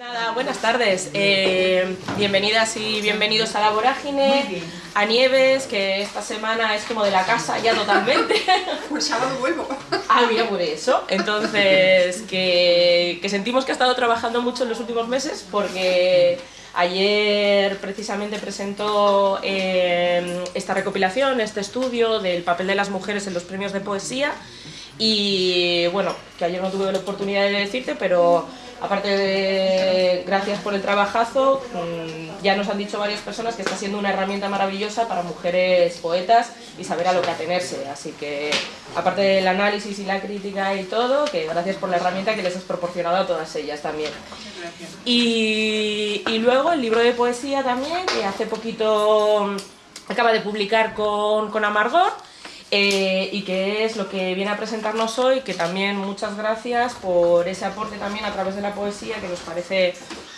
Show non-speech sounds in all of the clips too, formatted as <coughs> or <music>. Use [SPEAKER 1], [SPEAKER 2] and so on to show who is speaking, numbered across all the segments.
[SPEAKER 1] Nada, buenas tardes. Eh, bienvenidas y bienvenidos a La Vorágine, a Nieves, que esta semana es como de la casa ya totalmente. <laughs>
[SPEAKER 2] Pues sábado vuelvo.
[SPEAKER 1] Ah, mira, por eso. Entonces, <laughs> que, que sentimos que ha estado trabajando mucho en los últimos meses porque ayer precisamente presentó eh, esta recopilación, este estudio del papel de las mujeres en los premios de poesía y bueno, que ayer no tuve la oportunidad de decirte, pero aparte de gracias por el trabajazo, mm, ya nos han dicho varias personas que está siendo una herramienta maravillosa para mujeres poetas y saber a lo que atenerse. Así que, aparte del análisis y la crítica y todo, que gracias por la herramienta que les has proporcionado a todas ellas también. Y, y luego el libro de poesía también, que hace poquito acaba de publicar con, con Amargor, eh, y que es lo que viene a presentarnos hoy, que también muchas gracias por ese aporte también a través de la poesía, que nos parece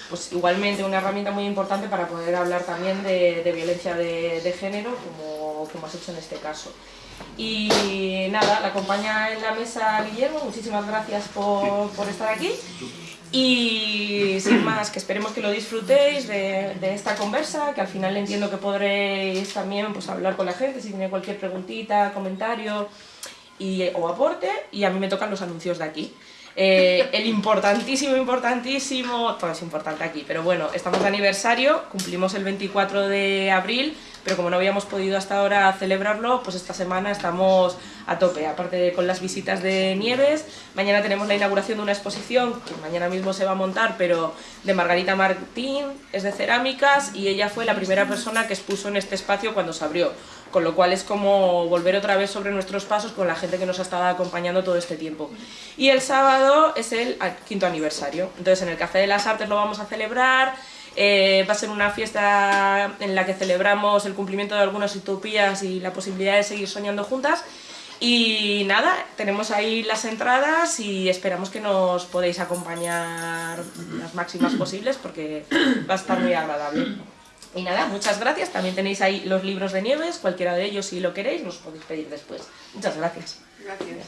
[SPEAKER 1] pues, igualmente una herramienta muy importante para poder hablar también de, violencia de, género, como, como has hecho en este caso. Y nada, la acompaña en la mesa Guillermo, muchísimas gracias por, por estar aquí. Y sin más, que esperemos que lo disfrutéis de, esta conversa, que al final entiendo que podréis también pues, hablar con la gente si tiene cualquier preguntita, comentario y, o aporte, y a mí me tocan los anuncios de aquí. Eh, el importantísimo, importantísimo, todo es importante aquí, pero bueno, estamos de aniversario, cumplimos el 24 de abril, pero como no habíamos podido hasta ahora celebrarlo, pues esta semana estamos a tope, aparte de con las visitas de Nieves, mañana tenemos la inauguración de una exposición, que mañana mismo se va a montar, pero de Margarita Martín, es de cerámicas, y ella fue la primera persona que expuso en este espacio cuando se abrió, con lo cual es como volver otra vez sobre nuestros pasos con la gente que nos ha estado acompañando todo este tiempo. Y el sábado es el quinto aniversario, entonces en el Café de las Artes lo vamos a celebrar, eh, va a ser una fiesta en la que celebramos el cumplimiento de algunas utopías y la posibilidad de seguir soñando juntas. Y nada, tenemos ahí las entradas y esperamos que nos podéis acompañar las máximas posibles porque va a estar muy agradable. Y nada, muchas gracias. También tenéis ahí los libros de Nieves, cualquiera de ellos si lo queréis, nos podéis pedir después. Muchas gracias.
[SPEAKER 2] Gracias.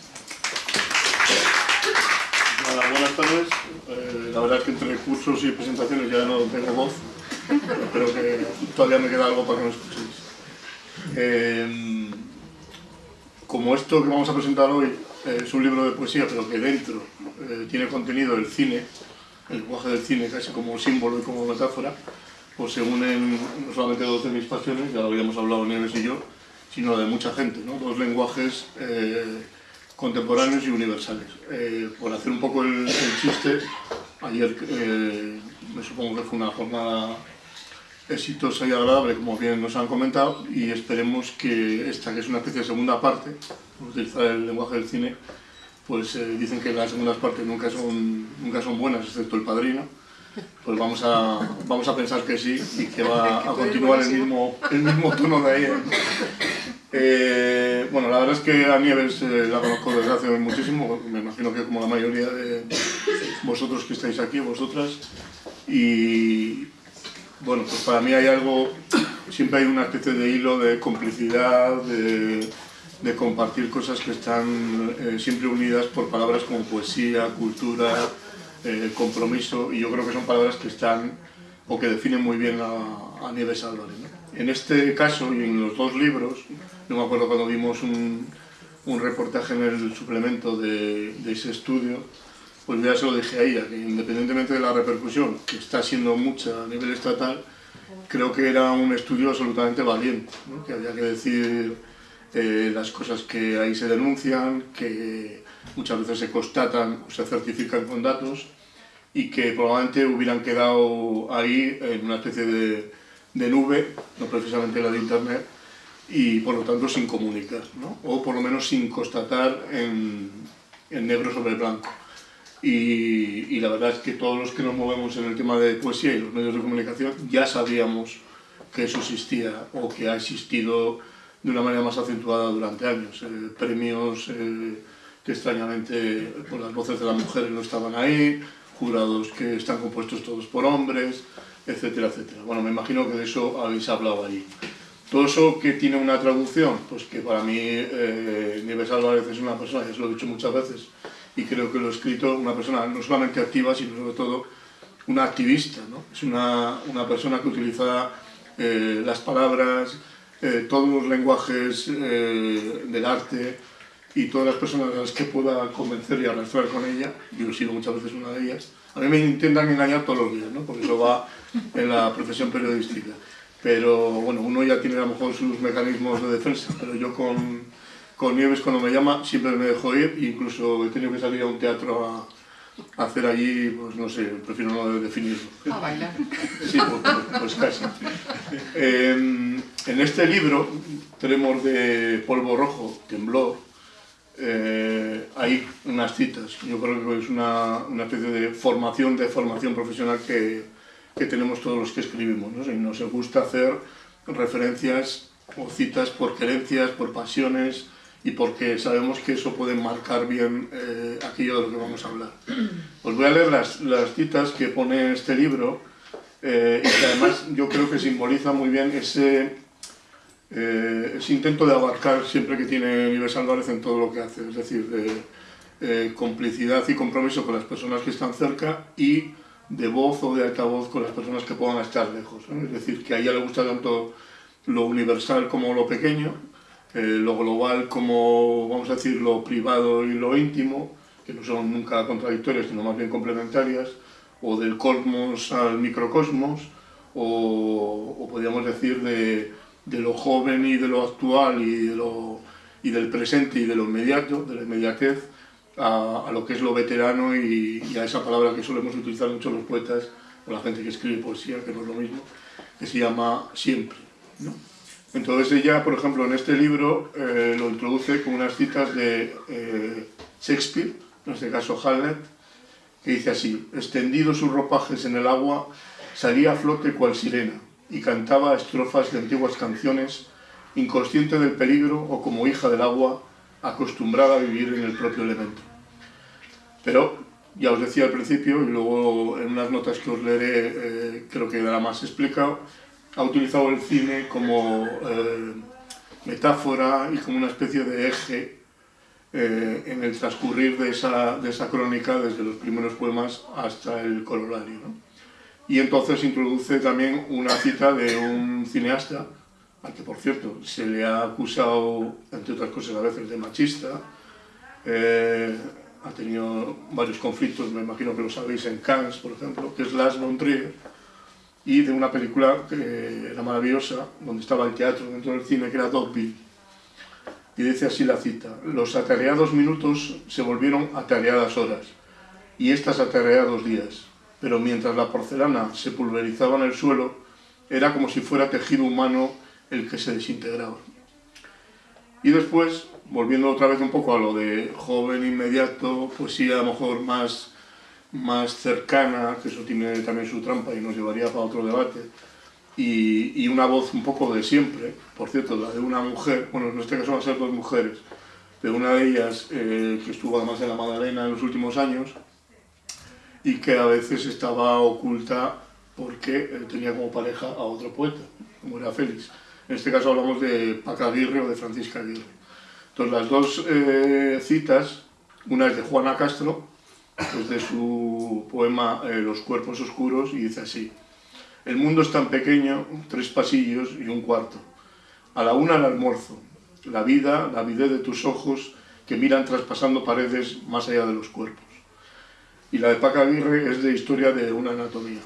[SPEAKER 3] buenas tardes. Eh, la verdad es que entre cursos y presentaciones ya no tengo voz, pero que todavía me queda algo para que me escuchéis. Eh, como esto que vamos a presentar hoy eh, es un libro de poesía, pero que dentro tiene contenido el cine, el lenguaje del cine casi como símbolo y como metáfora, pues se unen no solamente dos de mis pasiones, ya lo habíamos hablado Nieves y yo, sino de mucha gente, ¿no? dos lenguajes contemporáneos y universales. Eh, por hacer un poco el, chiste, ayer eh, me supongo que fue una jornada exitosa y agradable, como bien nos han comentado, y esperemos que esta, que es una especie de segunda parte, por utilizar el lenguaje del cine, pues eh, dicen que las segundas partes nunca son, nunca son buenas, excepto El Padrino, pues vamos a, vamos a pensar que sí y que va <laughs> a continuar el mismo, el mismo tono de ahí. Eh, bueno, la verdad es que a Nieves eh, la conozco desde hace muchísimo, me imagino que como la mayoría de vosotros que estáis aquí, vosotras, y bueno, pues para mí hay algo, siempre hay una especie de hilo de complicidad, de, compartir cosas que están eh, siempre unidas por palabras como poesía, cultura, compromiso, y yo creo que son palabras que están o que definen muy bien a, a Nieves Álvarez. En este caso y en los dos libros, yo me acuerdo cuando vimos un, un reportaje en el suplemento de, de, ese estudio, pues ya se lo dije a ella, que independientemente de la repercusión, que está siendo mucha a nivel estatal, creo que era un estudio absolutamente valiente, que había que decir eh, las cosas que ahí se denuncian, que muchas veces se constatan o se certifican con datos, y que probablemente hubieran quedado ahí en una especie de, de nube, no precisamente la de internet, y por lo tanto sin comunicar, ¿no? o por lo menos sin constatar en, en negro sobre blanco. Y, y, la verdad es que todos los que nos movemos en el tema de poesía y los medios de comunicación ya sabíamos que eso existía o que ha existido de una manera más acentuada durante años. Eh, premios eh, que extrañamente por las voces de las mujeres no estaban ahí, jurados que están compuestos todos por hombres, etcétera, etcétera. Bueno, me imagino que de eso habéis hablado ahí. Todo eso que tiene una traducción, pues que para mí eh, Nieves Álvarez es una persona, ya se lo he dicho muchas veces, y creo que lo he escrito, una persona no solamente activa, sino sobre todo una activista, ¿no? es una, una persona que utiliza eh, las palabras, eh, todos los lenguajes eh, del arte y todas las personas a las que pueda convencer y arrastrar con ella, yo he sido muchas veces una de ellas, a mí me intentan engañar todos los días, ¿no? porque eso va en la profesión periodística. Pero bueno, uno ya tiene a lo mejor sus mecanismos de defensa, pero yo con, con Nieves cuando me llama siempre me dejo ir, incluso he tenido que salir a un teatro a, hacer allí, pues no sé, prefiero no definirlo.
[SPEAKER 2] A bailar.
[SPEAKER 3] Sí, pues, pues casi. en este libro tenemos de polvo rojo, temblor, eh, hay unas citas. Yo creo que es una, una, especie de formación, de formación profesional que, que tenemos todos los que escribimos. ¿no? Y nos gusta hacer referencias o citas por querencias, por pasiones, y porque sabemos que eso puede marcar bien eh, aquello de lo que vamos a hablar. <clears throat> Os voy a leer las, las citas que pone este libro eh, y que además yo creo que simboliza muy bien ese, eh, ese intento de abarcar siempre que tiene Nieves Álvarez en todo lo que hace, es decir, de complicidad y compromiso con las personas que están cerca y de voz o de altavoz con las personas que puedan estar lejos. Es decir, que a ella le gusta tanto lo universal como lo pequeño, eh, lo global como, vamos a decir, lo privado y lo íntimo, que no son nunca contradictorias, sino más bien complementarias, o del cosmos al microcosmos, o, o podríamos decir de, de, lo joven y de lo actual y, de lo, y del presente y de lo inmediato, de la inmediatez, a, a lo que es lo veterano y, y, a esa palabra que solemos utilizar mucho los poetas o la gente que escribe poesía, que no es lo mismo, que se llama siempre. ¿no? Entonces ella, por ejemplo, en este libro eh, lo introduce con unas citas de eh, Shakespeare, en este caso Hamlet, que dice así, extendido sus ropajes en el agua, salía a flote cual sirena y cantaba estrofas de antiguas canciones, inconsciente del peligro o como hija del agua, acostumbrada a vivir en el propio elemento. Pero, ya os decía al principio, y luego en unas notas que os leeré eh, creo que dará más explicado, ha utilizado el cine como eh, metáfora y como una especie de eje eh, en el transcurrir de esa, de esa, crónica desde los primeros poemas hasta el corolario. ¿no? Y entonces introduce también una cita de un cineasta, al que por cierto se le ha acusado, entre otras cosas a veces, de machista, eh, ha tenido varios conflictos, me imagino que lo sabéis, en Cannes, por ejemplo, que es Lars von Trier, y de una película que era maravillosa, donde estaba el teatro dentro del cine, que era Dogville. Y dice así la cita, los atareados minutos se volvieron atareadas horas, y estas atareados días, pero mientras la porcelana se pulverizaba en el suelo, era como si fuera tejido humano el que se desintegraba. Y después, volviendo otra vez un poco a lo de joven inmediato, sí, a lo mejor más más cercana, que eso tiene también su trampa y nos llevaría para otro debate, y, y, una voz un poco de siempre, por cierto, la de una mujer, bueno, en este caso van a ser dos mujeres, de una de ellas eh, que estuvo además en la Magdalena en los últimos años y que a veces estaba oculta porque eh, tenía como pareja a otro poeta, como era Félix. En este caso hablamos de Paca Aguirre o de Francisca Aguirre. Entonces las dos eh, citas, una es de Juana Castro, es de su poema eh, Los cuerpos oscuros y dice así El mundo es tan pequeño, tres pasillos y un cuarto. A la una el almuerzo, la vida, la vida de tus ojos que miran traspasando paredes más allá de los cuerpos. Y la de Paca Aguirre es de historia de una anatomía,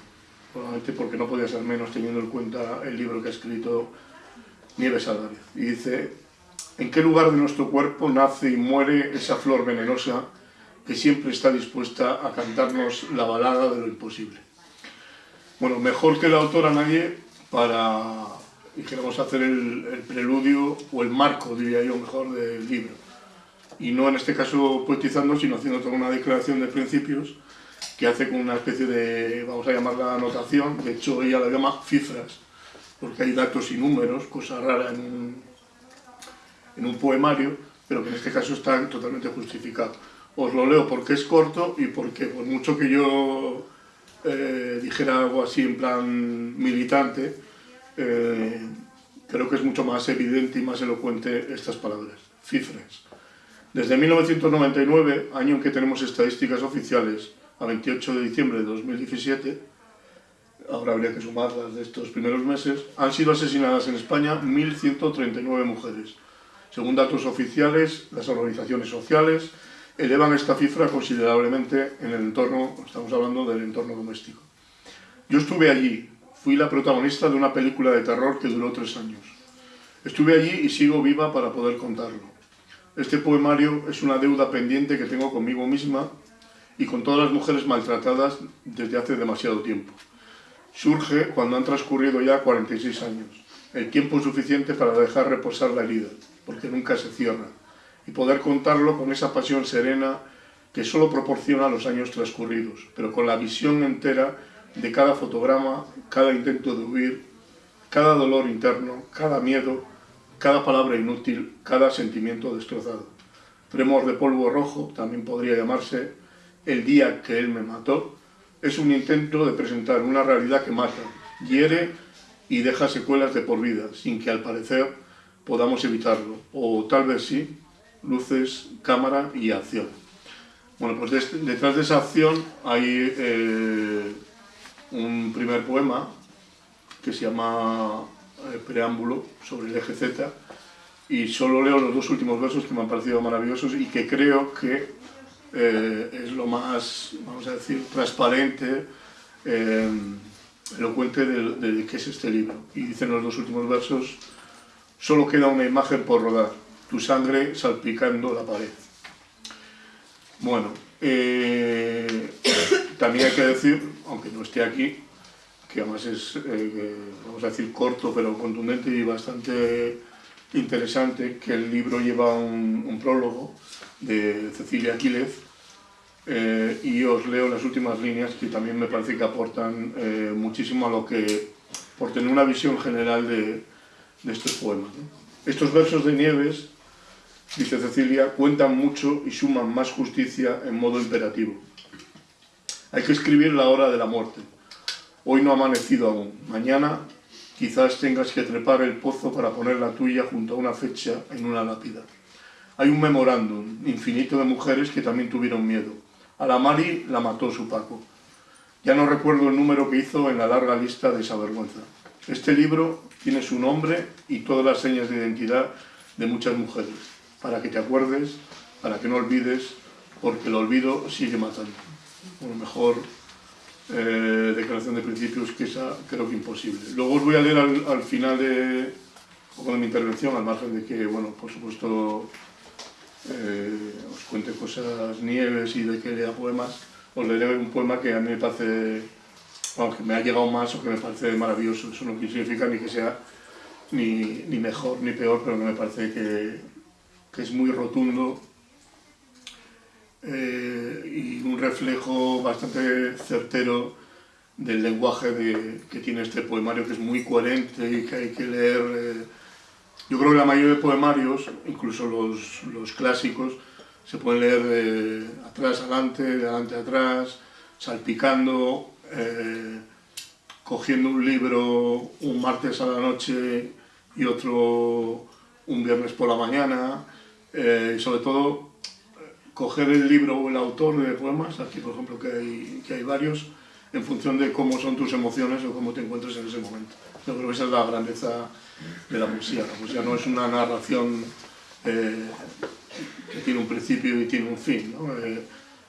[SPEAKER 3] probablemente porque no podía ser menos teniendo en cuenta el libro que ha escrito Nieves Álvarez. Y dice, ¿en qué lugar de nuestro cuerpo nace y muere esa flor venenosa que siempre está dispuesta a cantarnos la balada de lo imposible. Bueno, mejor que la autora nadie para, dijéramos, hacer el, el, preludio o el marco, diría yo, mejor, del libro. Y no en este caso poetizando, sino haciendo toda una declaración de principios que hace con una especie de, vamos a llamarla anotación, de hecho ella la llama cifras, porque hay datos y números, cosa rara en un, en un poemario, pero que en este caso está totalmente justificado os lo leo porque es corto y porque por mucho que yo eh, dijera algo así en plan militante, eh, creo que es mucho más evidente y más elocuente estas palabras. Cifras. Desde 1999, año en que tenemos estadísticas oficiales, a 28 de diciembre de 2017, ahora habría que sumar las de estos primeros meses, han sido asesinadas en España 1.139 mujeres. Según datos oficiales, las organizaciones sociales elevan esta cifra considerablemente en el entorno, estamos hablando del entorno doméstico. Yo estuve allí, fui la protagonista de una película de terror que duró tres años. Estuve allí y sigo viva para poder contarlo. Este poemario es una deuda pendiente que tengo conmigo misma y con todas las mujeres maltratadas desde hace demasiado tiempo. Surge cuando han transcurrido ya 46 años, el tiempo suficiente para dejar reposar la herida, porque nunca se cierra, y poder contarlo con esa pasión serena que solo proporciona los años transcurridos, pero con la visión entera de cada fotograma, cada intento de huir, cada dolor interno, cada miedo, cada palabra inútil, cada sentimiento destrozado. Tremor de polvo rojo, también podría llamarse El día que él me mató, es un intento de presentar una realidad que mata, hiere y deja secuelas de por vida, sin que al parecer podamos evitarlo, o tal vez sí, luces, cámara y acción. Bueno, pues detrás de esa acción hay eh, un primer poema que se llama eh, Preámbulo sobre el eje Z y solo leo los dos últimos versos que me han parecido maravillosos y que creo que eh, es lo más, vamos a decir, transparente, elocuente de, de, qué es este libro. Y dicen los dos últimos versos, solo queda una imagen por rodar, tu sangre salpicando la pared. Bueno, también hay que decir, aunque no esté aquí, que además es, eh, vamos a decir, corto pero contundente y bastante interesante, que el libro lleva un, prólogo de Cecilia Aquiles eh, y os leo las últimas líneas que también me parece que aportan eh, muchísimo a lo que, por tener una visión general de estos poemas. Estos versos de Nieves, dice Cecilia, cuentan mucho y suman más justicia en modo imperativo. Hay que escribir la hora de la muerte, Hoy no ha amanecido aún. Mañana quizás tengas que trepar el pozo para poner la tuya junto a una fecha en una lápida. Hay un memorándum infinito de mujeres que también tuvieron miedo. A la Mari la mató su Paco. Ya no recuerdo el número que hizo en la larga lista de esa vergüenza. Este libro tiene su nombre y todas las señas de identidad de muchas mujeres, para que te acuerdes, para que no olvides, porque el olvido sigue matando. Lo mejor eh, declaración de principios que esa creo que imposible. Luego os voy a leer al, final de, mi intervención, al margen de que, bueno, por supuesto, eh, os cuente cosas nieves y de que lea poemas, os leeré un poema que a mí me parece, bueno, me ha llegado más o que me parece maravilloso. Eso no significa ni que sea ni, ni mejor ni peor, pero que me parece que, que es muy rotundo eh, y un reflejo bastante certero del lenguaje que tiene este poemario, que es muy coherente y que hay que leer. Eh, yo creo que la mayoría de poemarios, incluso los, los clásicos, se pueden leer de atrás adelante, de adelante atrás, salpicando, eh, cogiendo un libro un martes a la noche y otro un viernes por la mañana, y sobre todo coger el libro o el autor de poemas, aquí por ejemplo que hay, que hay varios, en función de cómo son tus emociones o cómo te encuentres en ese momento. Yo creo que esa es la grandeza de la poesía. La poesía no es una narración eh, que tiene un principio y tiene un fin. Eh,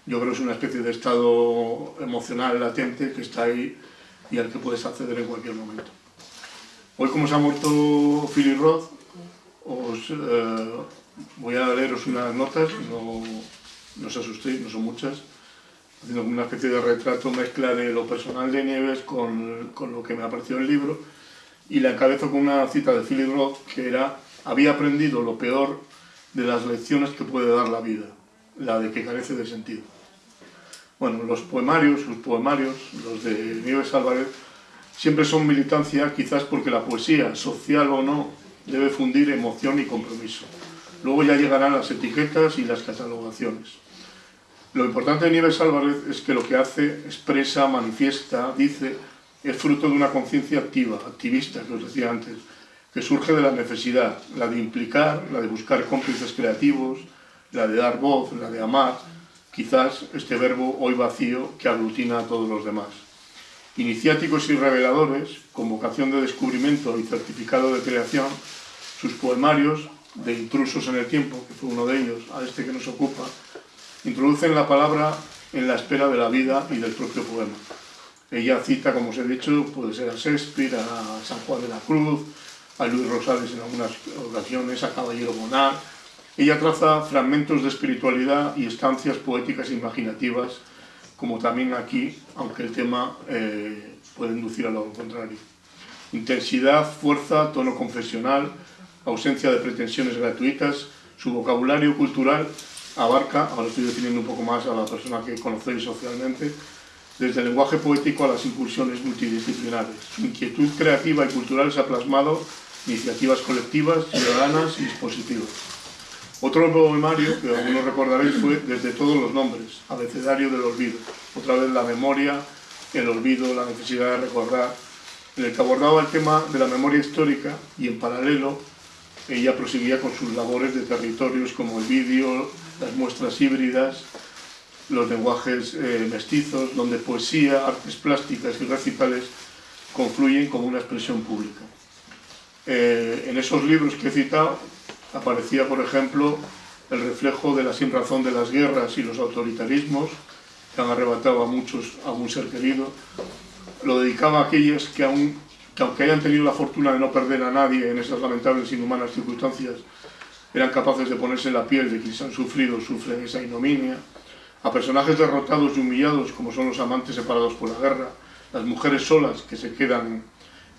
[SPEAKER 3] yo creo que es una especie de estado emocional latente que está ahí y al que puedes acceder en cualquier momento. Hoy como se ha muerto Philip Roth, os eh, voy a leeros unas notas, no, no os asustéis, no son muchas, haciendo una especie de retrato, mezcla de lo personal de Nieves con, con lo que me ha parecido el libro, y la encabezo con una cita de Philip Roth que era, había aprendido lo peor de las lecciones que puede dar la vida, la de que carece de sentido. Bueno, los poemarios, sus poemarios, los de Nieves Álvarez, siempre son militancia, quizás porque la poesía, social o no, debe fundir emoción y compromiso. Luego ya llegarán las etiquetas y las catalogaciones. Lo importante de Nieves Álvarez es que lo que hace, expresa, manifiesta, dice, es fruto de una conciencia activa, activista, que os decía antes, que surge de la necesidad, la de implicar, la de buscar cómplices creativos, la de dar voz, la de amar, quizás este verbo hoy vacío que aglutina a todos los demás. Iniciáticos y reveladores, con vocación de descubrimiento y certificado de creación, sus poemarios, de Intrusos en el Tiempo, que fue uno de ellos, a este que nos ocupa, introducen la palabra en la espera de la vida y del propio poema. Ella cita, como os he dicho, puede ser a Shakespeare, a San Juan de la Cruz, a Luis Rosales en algunas ocasiones, a Caballero Bonar. Ella traza fragmentos de espiritualidad y estancias poéticas e imaginativas, como también aquí, aunque el tema eh, puede inducir a lo contrario. Intensidad, fuerza, tono confesional, ausencia de pretensiones gratuitas, su vocabulario cultural abarca, ahora estoy definiendo un poco más a la persona que conocéis socialmente, desde el lenguaje poético a las incursiones multidisciplinares. Su inquietud creativa y cultural se ha plasmado iniciativas colectivas, ciudadanas y dispositivas. Otro poemario que algunos recordaréis fue Desde todos los nombres, abecedario del olvido. Otra vez la memoria, el olvido, la necesidad de recordar, en el que abordaba el tema de la memoria histórica y en paralelo ella proseguía con sus labores de territorios como el vídeo, las muestras híbridas, los lenguajes eh, mestizos, donde poesía, artes plásticas y recitales confluyen como una expresión pública. Eh, en esos libros que he citado aparecía, por ejemplo, el reflejo de la sinrazón de las guerras y los autoritarismos que han arrebatado a muchos a un ser querido. Lo dedicaba a aquellos que, aún, que aunque hayan tenido la fortuna de no perder a nadie en esas lamentables e inhumanas circunstancias, eran capaces de ponerse en la piel de quienes han sufrido sufren esa ignominia a personajes derrotados y humillados como son los amantes separados por la guerra, las mujeres solas que se quedan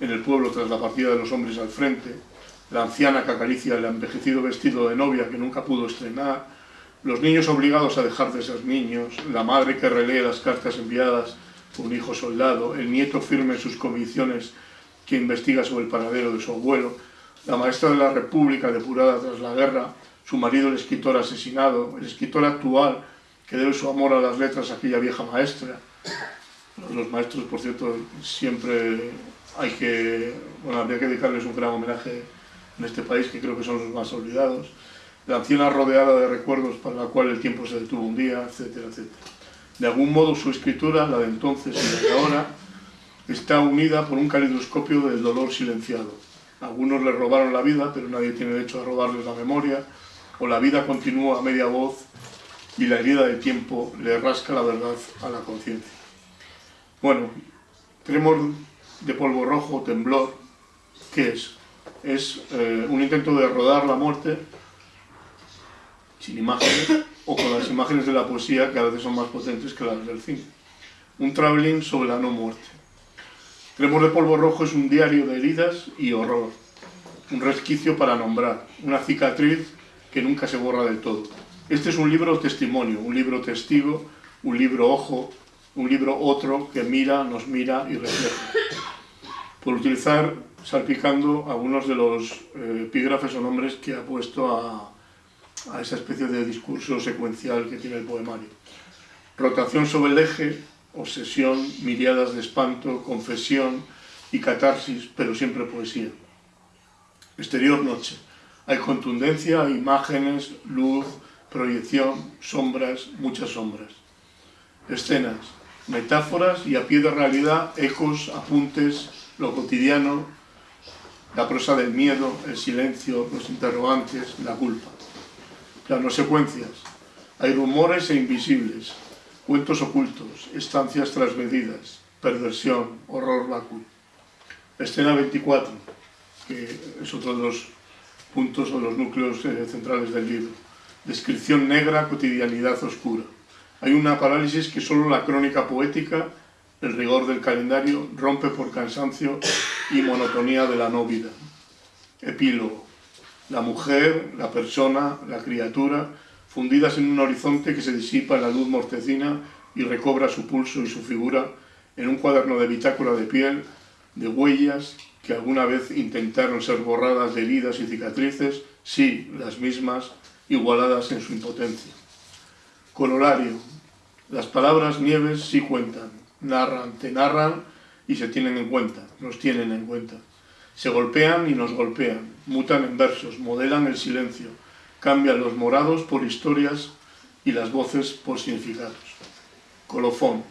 [SPEAKER 3] en el pueblo tras la partida de los hombres al frente, la anciana que acaricia el envejecido vestido de novia que nunca pudo estrenar, los niños obligados a dejar de ser niños, la madre que relee las cartas enviadas por un hijo soldado, el nieto firme en sus convicciones que investiga sobre el paradero de su abuelo, la maestra de la República depurada tras la guerra, su marido el escritor asesinado, el escritor actual que debe su amor a las letras a aquella vieja maestra. Los maestros, por cierto, siempre hay que, bueno, habría que dedicarles un gran homenaje en este país, que creo que son los más olvidados. La anciana rodeada de recuerdos para la cual el tiempo se detuvo un día, etcétera, etcétera. De algún modo su escritura, la de entonces y la de ahora, está unida por un calidoscopio del dolor silenciado. Algunos le robaron la vida, pero nadie tiene derecho a robarles la memoria, o la vida continúa a media voz y la herida del tiempo le rasca la verdad a la conciencia. Bueno, tremor de polvo rojo, temblor, ¿qué es? Es eh, un intento de rodar la muerte sin imágenes o con las imágenes de la poesía que a veces son más potentes que las del cine. Un traveling sobre la no muerte. Tremor de polvo rojo es un diario de heridas y horror, un resquicio para nombrar, una cicatriz que nunca se borra del todo. Este es un libro testimonio, un libro testigo, un libro ojo, un libro otro que mira, nos mira y refleja. Por utilizar, salpicando algunos de los eh, epígrafes o nombres que ha puesto a, a esa especie de discurso secuencial que tiene el poemario. Rotación sobre el eje, obsesión, miriadas de espanto, confesión y catarsis, pero siempre poesía. Exterior noche. Hay contundencia, imágenes, luz, proyección, sombras, muchas sombras. Escenas, metáforas y a pie de realidad, ecos, apuntes, lo cotidiano, la prosa del miedo, el silencio, los interrogantes, la culpa. Planos secuencias, hay rumores e invisibles, cuentos ocultos, estancias trasmedidas, perversión, horror vacuo. Escena 24, que es otro de los puntos o los núcleos eh, centrales del libro descripción negra, cotidianidad oscura. Hay una parálisis que solo la crónica poética, el rigor del calendario, rompe por cansancio y monotonía de la no vida. Epílogo. La mujer, la persona, la criatura, fundidas en un horizonte que se disipa en la luz mortecina y recobra su pulso y su figura en un cuaderno de bitácora de piel, de huellas que alguna vez intentaron ser borradas de heridas y cicatrices, sí, las mismas, igualadas en su impotencia. Colorario. Las palabras nieves sí cuentan, narran, te narran y se tienen en cuenta, nos tienen en cuenta. Se golpean y nos golpean, mutan en versos, modelan el silencio, cambian los morados por historias y las voces por significados. Colofón.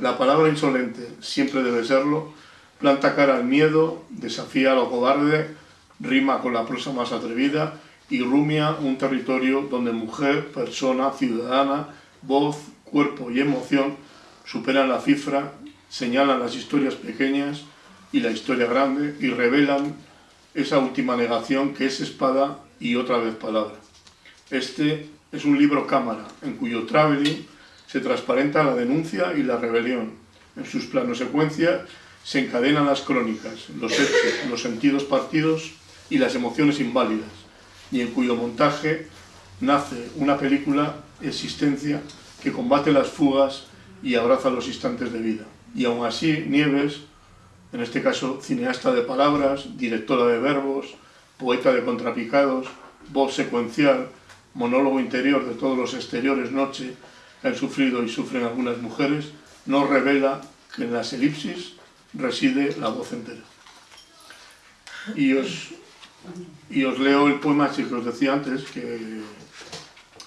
[SPEAKER 3] La palabra insolente siempre debe serlo, planta cara al miedo, desafía a lo cobarde, rima con la prosa más atrevida y rumia un territorio donde mujer, persona, ciudadana, voz, cuerpo y emoción superan la cifra, señalan las historias pequeñas y la historia grande y revelan esa última negación que es espada y otra vez palabra. Este es un libro cámara en cuyo traveling se transparenta la denuncia y la rebelión. En sus planos secuencia se encadenan las crónicas, los hechos, los sentidos partidos y las emociones inválidas, y en cuyo montaje nace una película existencia que combate las fugas y abraza los instantes de vida. Y aún así, Nieves, en este caso cineasta de palabras, directora de verbos, poeta de contrapicados, voz secuencial, monólogo interior de todos los exteriores noche que han sufrido y sufren algunas mujeres, nos revela que en las elipsis reside la voz entera. Y os, y os leo el poema que os decía antes, que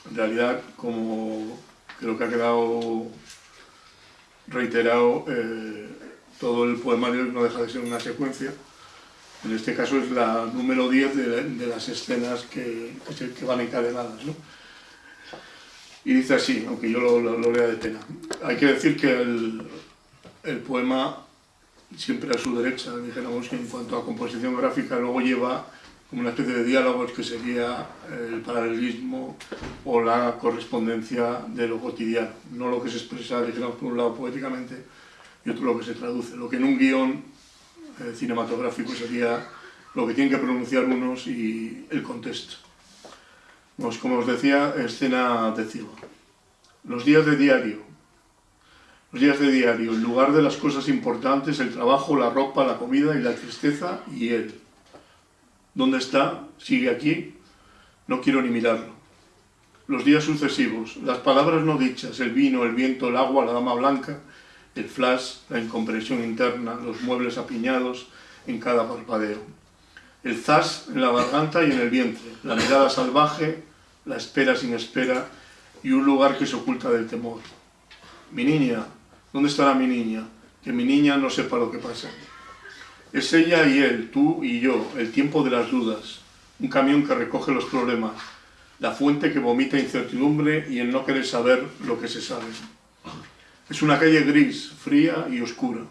[SPEAKER 3] en realidad, como creo que ha quedado reiterado, eh, todo el poemario no deja de ser una secuencia. En este caso es la número 10 de, las escenas que, que, van encadenadas. ¿no? Y dice así, aunque yo lo, lo, lea de pena. Hay que decir que el, el poema siempre a su derecha, dijéramos que en cuanto a composición gráfica luego lleva como una especie de diálogos que sería el paralelismo o la correspondencia de lo cotidiano, no lo que se expresa, dijéramos, por un lado poéticamente y otro lo que se traduce, lo que en un guion eh, cinematográfico sería lo que tienen que pronunciar unos y el contexto. Pues, como os decía, escena de. Los días de diario. Los días de diario, en lugar de las cosas importantes, el trabajo, la ropa, la comida y la tristeza, y él. ¿Dónde está? ¿Sigue aquí? No quiero ni mirarlo. Los días sucesivos, las palabras no dichas, el vino, el viento, el agua, la dama blanca, el flash, la incompresión interna, los muebles apiñados en cada parpadeo. El zas en la garganta y en el vientre, la mirada salvaje, la espera sin espera y un lugar que se oculta del temor. Mi niña, ¿dónde estará mi niña? Que mi niña no sepa lo que pasa. Es ella y él, tú y yo, el tiempo de las dudas, un camión que recoge los problemas, la fuente que vomita incertidumbre y el no querer saber lo que se sabe. Es una calle gris, fría y oscura.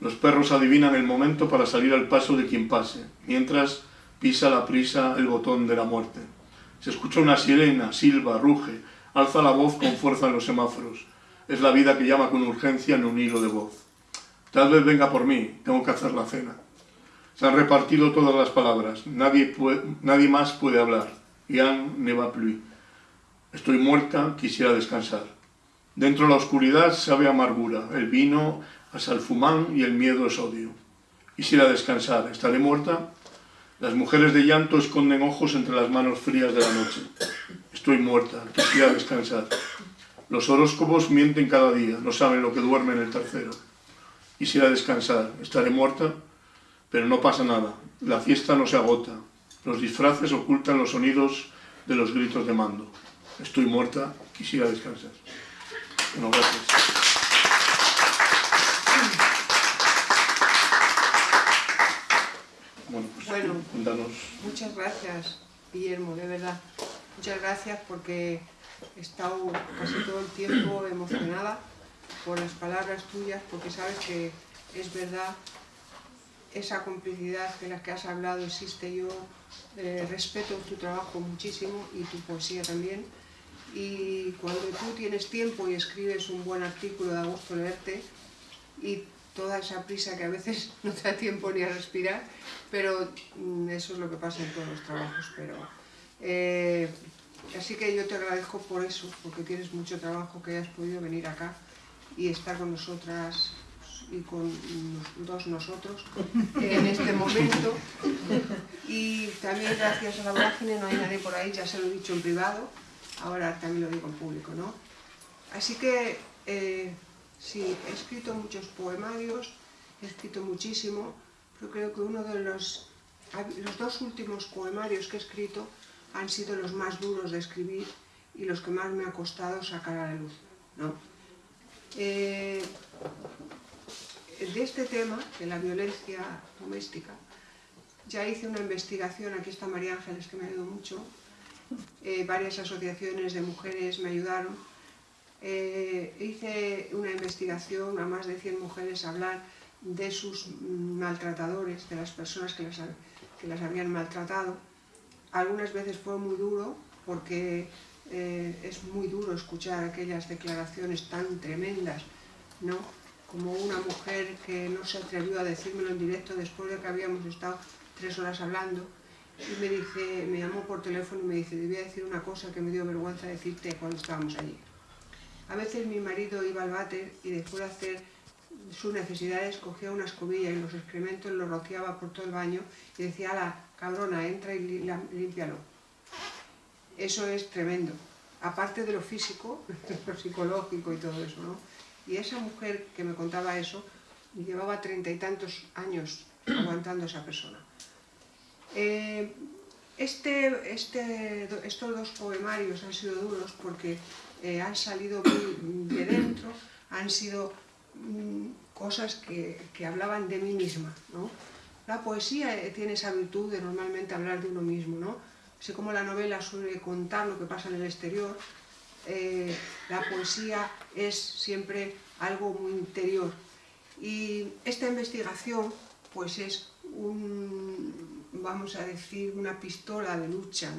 [SPEAKER 3] Los perros adivinan el momento para salir al paso de quien pase, mientras pisa la prisa el botón de la muerte. Se escucha una sirena, silba, ruge, alza la voz con fuerza en los semáforos. Es la vida que llama con urgencia en un hilo de voz. Tal vez venga por mí, tengo que hacer la cena. Se han repartido todas las palabras, nadie, nadie más puede hablar. Yann ne va plus. Estoy muerta, quisiera descansar. Dentro de la oscuridad sabe amargura, el vino a salfumán y el miedo es odio. Quisiera descansar, ¿estaré muerta? Las mujeres de llanto esconden ojos entre las manos frías de la noche. Estoy muerta, quisiera descansar. Los horóscopos mienten cada día, no saben lo que duerme en el tercero. Quisiera descansar, estaré muerta, pero no pasa nada. La fiesta no se agota. Los disfraces ocultan los sonidos de los gritos de mando. Estoy muerta, quisiera descansar. Bueno,
[SPEAKER 2] pues bueno, cuéntanos. Muchas gracias, Guillermo, de verdad. Muchas gracias porque he estado casi todo el tiempo emocionada por las palabras tuyas, porque sabes que es verdad esa complicidad de la que has hablado existe. Yo eh, respeto tu trabajo muchísimo y tu poesía también. Y cuando tú tienes tiempo y escribes un buen artículo, da gusto leerte y toda esa prisa que a veces <laughs> no te da tiempo ni a respirar, pero mm, eso es lo que pasa en todos los trabajos. Pero, eh, así que yo te agradezco por eso, porque tienes mucho trabajo que hayas podido venir acá y estar con nosotras y con dos nosotros <laughs> en este momento. Y también gracias a la vorágine no hay nadie por ahí, ya se lo he dicho en privado, ahora también lo digo en público, ¿no? Así que eh, sí, he escrito muchos poemarios, he escrito muchísimo, pero creo que uno de los, los dos últimos poemarios que he escrito han sido los más duros de escribir y los que más me ha costado sacar a la luz, ¿no? Eh, de este tema, de la violencia doméstica, ya hice una investigación, aquí está María Ángeles que me ayudó mucho, eh, varias asociaciones de mujeres me ayudaron, eh, hice una investigación a más de 100 mujeres a hablar de sus maltratadores, de las personas que las, que las habían maltratado. Algunas veces fue muy duro porque eh, es muy duro escuchar aquellas declaraciones tan tremendas, ¿no? como una mujer que no se atrevió a decírmelo en directo después de que habíamos estado tres horas hablando y me dice, me llamó por teléfono y me dice, debía decir una cosa que me dio vergüenza decirte cuando estábamos allí. A veces mi marido iba al váter y después de hacer sus necesidades cogía una escobilla y los excrementos los rociaba por todo el baño y decía, la cabrona, entra y límpialo. Eso es tremendo. Aparte de lo físico, <laughs> lo psicológico y todo eso, ¿no? Y esa mujer que me contaba eso, llevaba treinta y tantos años aguantando a esa persona. Eh, este, este, estos dos poemarios han sido duros porque eh, han salido de dentro, han sido mm, cosas que, que, hablaban de mí misma. ¿no? La poesía eh, tiene esa virtud de normalmente hablar de uno mismo. ¿no? Así como la novela suele contar lo que pasa en el exterior, eh, la poesía es siempre algo muy interior. Y esta investigación pues es un, vamos a decir, una pistola de lucha,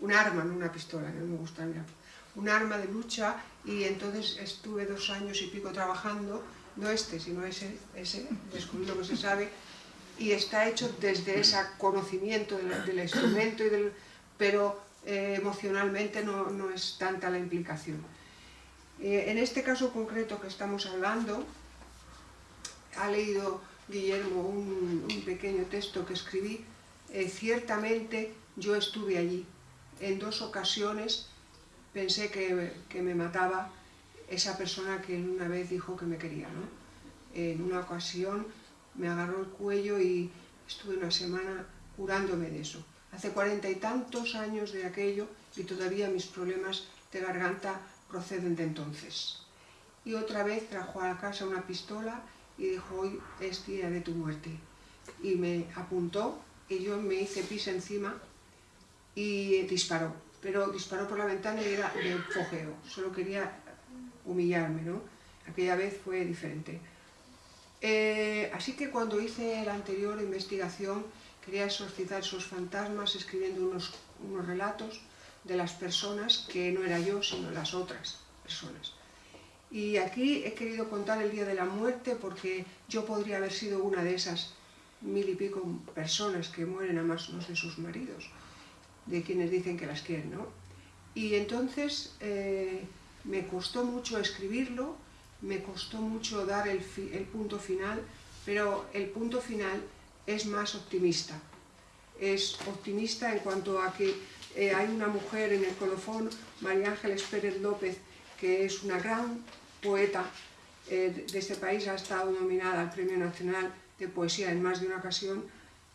[SPEAKER 2] un, arma, no una pistola, no me gusta un arma de lucha y entonces estuve dos años y pico trabajando, no este, sino ese, ese descubrí lo que se sabe, y está hecho desde ese conocimiento del, instrumento, y del, pero eh, emocionalmente no, no, es tanta la implicación. Eh, en este caso concreto que estamos hablando, ha leído Guillermo un pequeño texto que escribí, eh, ciertamente yo estuve allí. En dos ocasiones pensé que, que, me mataba esa persona que una vez dijo que me quería. ¿no? En una ocasión me agarró el cuello y estuve una semana curándome de eso. Hace cuarenta y tantos años de aquello y todavía mis problemas de garganta proceden de entonces. Y otra vez trajo a la casa una pistola y dijo, hoy es día de tu muerte. Y me apuntó yo me hice pis encima y disparó. Pero disparó por la ventana y era de fogeo, solo quería humillarme, ¿no? Aquella vez fue diferente. Eh, así que cuando hice la anterior investigación quería exorcizar esos fantasmas escribiendo unos, unos relatos de las personas que no era yo, sino las otras personas. Y aquí he querido contar el día de la muerte porque yo podría haber sido una de esas mil y pico personas que mueren a manos de sus maridos, de quienes dicen que las quieren, ¿no? Y entonces eh, me costó mucho escribirlo, me costó mucho dar el, punto final, pero el punto final es más optimista. Es optimista en cuanto a que eh, hay una mujer en el colofón, María Ángeles Pérez López, que es una gran poeta eh, de este país, ha estado nominada al Premio Nacional Poesía en más de una ocasión,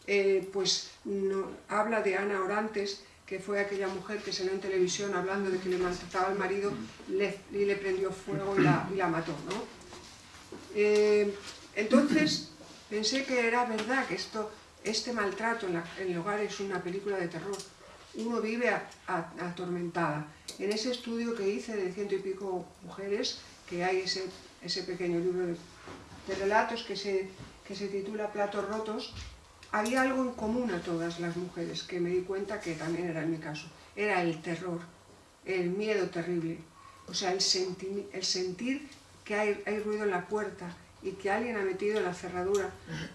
[SPEAKER 2] eh, pues no, habla de Ana Orantes, que fue aquella mujer que salió en televisión hablando de que le maltrataba al marido le, y le prendió fuego y la, y la mató. ¿no? Eh, entonces, Pensé que era verdad que esto, este maltrato en, el hogar es una película de terror. Uno vive a, atormentada. En ese estudio que hice de ciento y pico mujeres, que hay ese, ese pequeño libro de relatos que se, que se titula Platos rotos, había algo en común a todas las mujeres, que me di cuenta que también era en mi caso. Era el terror, el miedo terrible. O sea, el, senti el sentir que hay, ruido en la puerta, y que alguien ha metido la cerradura,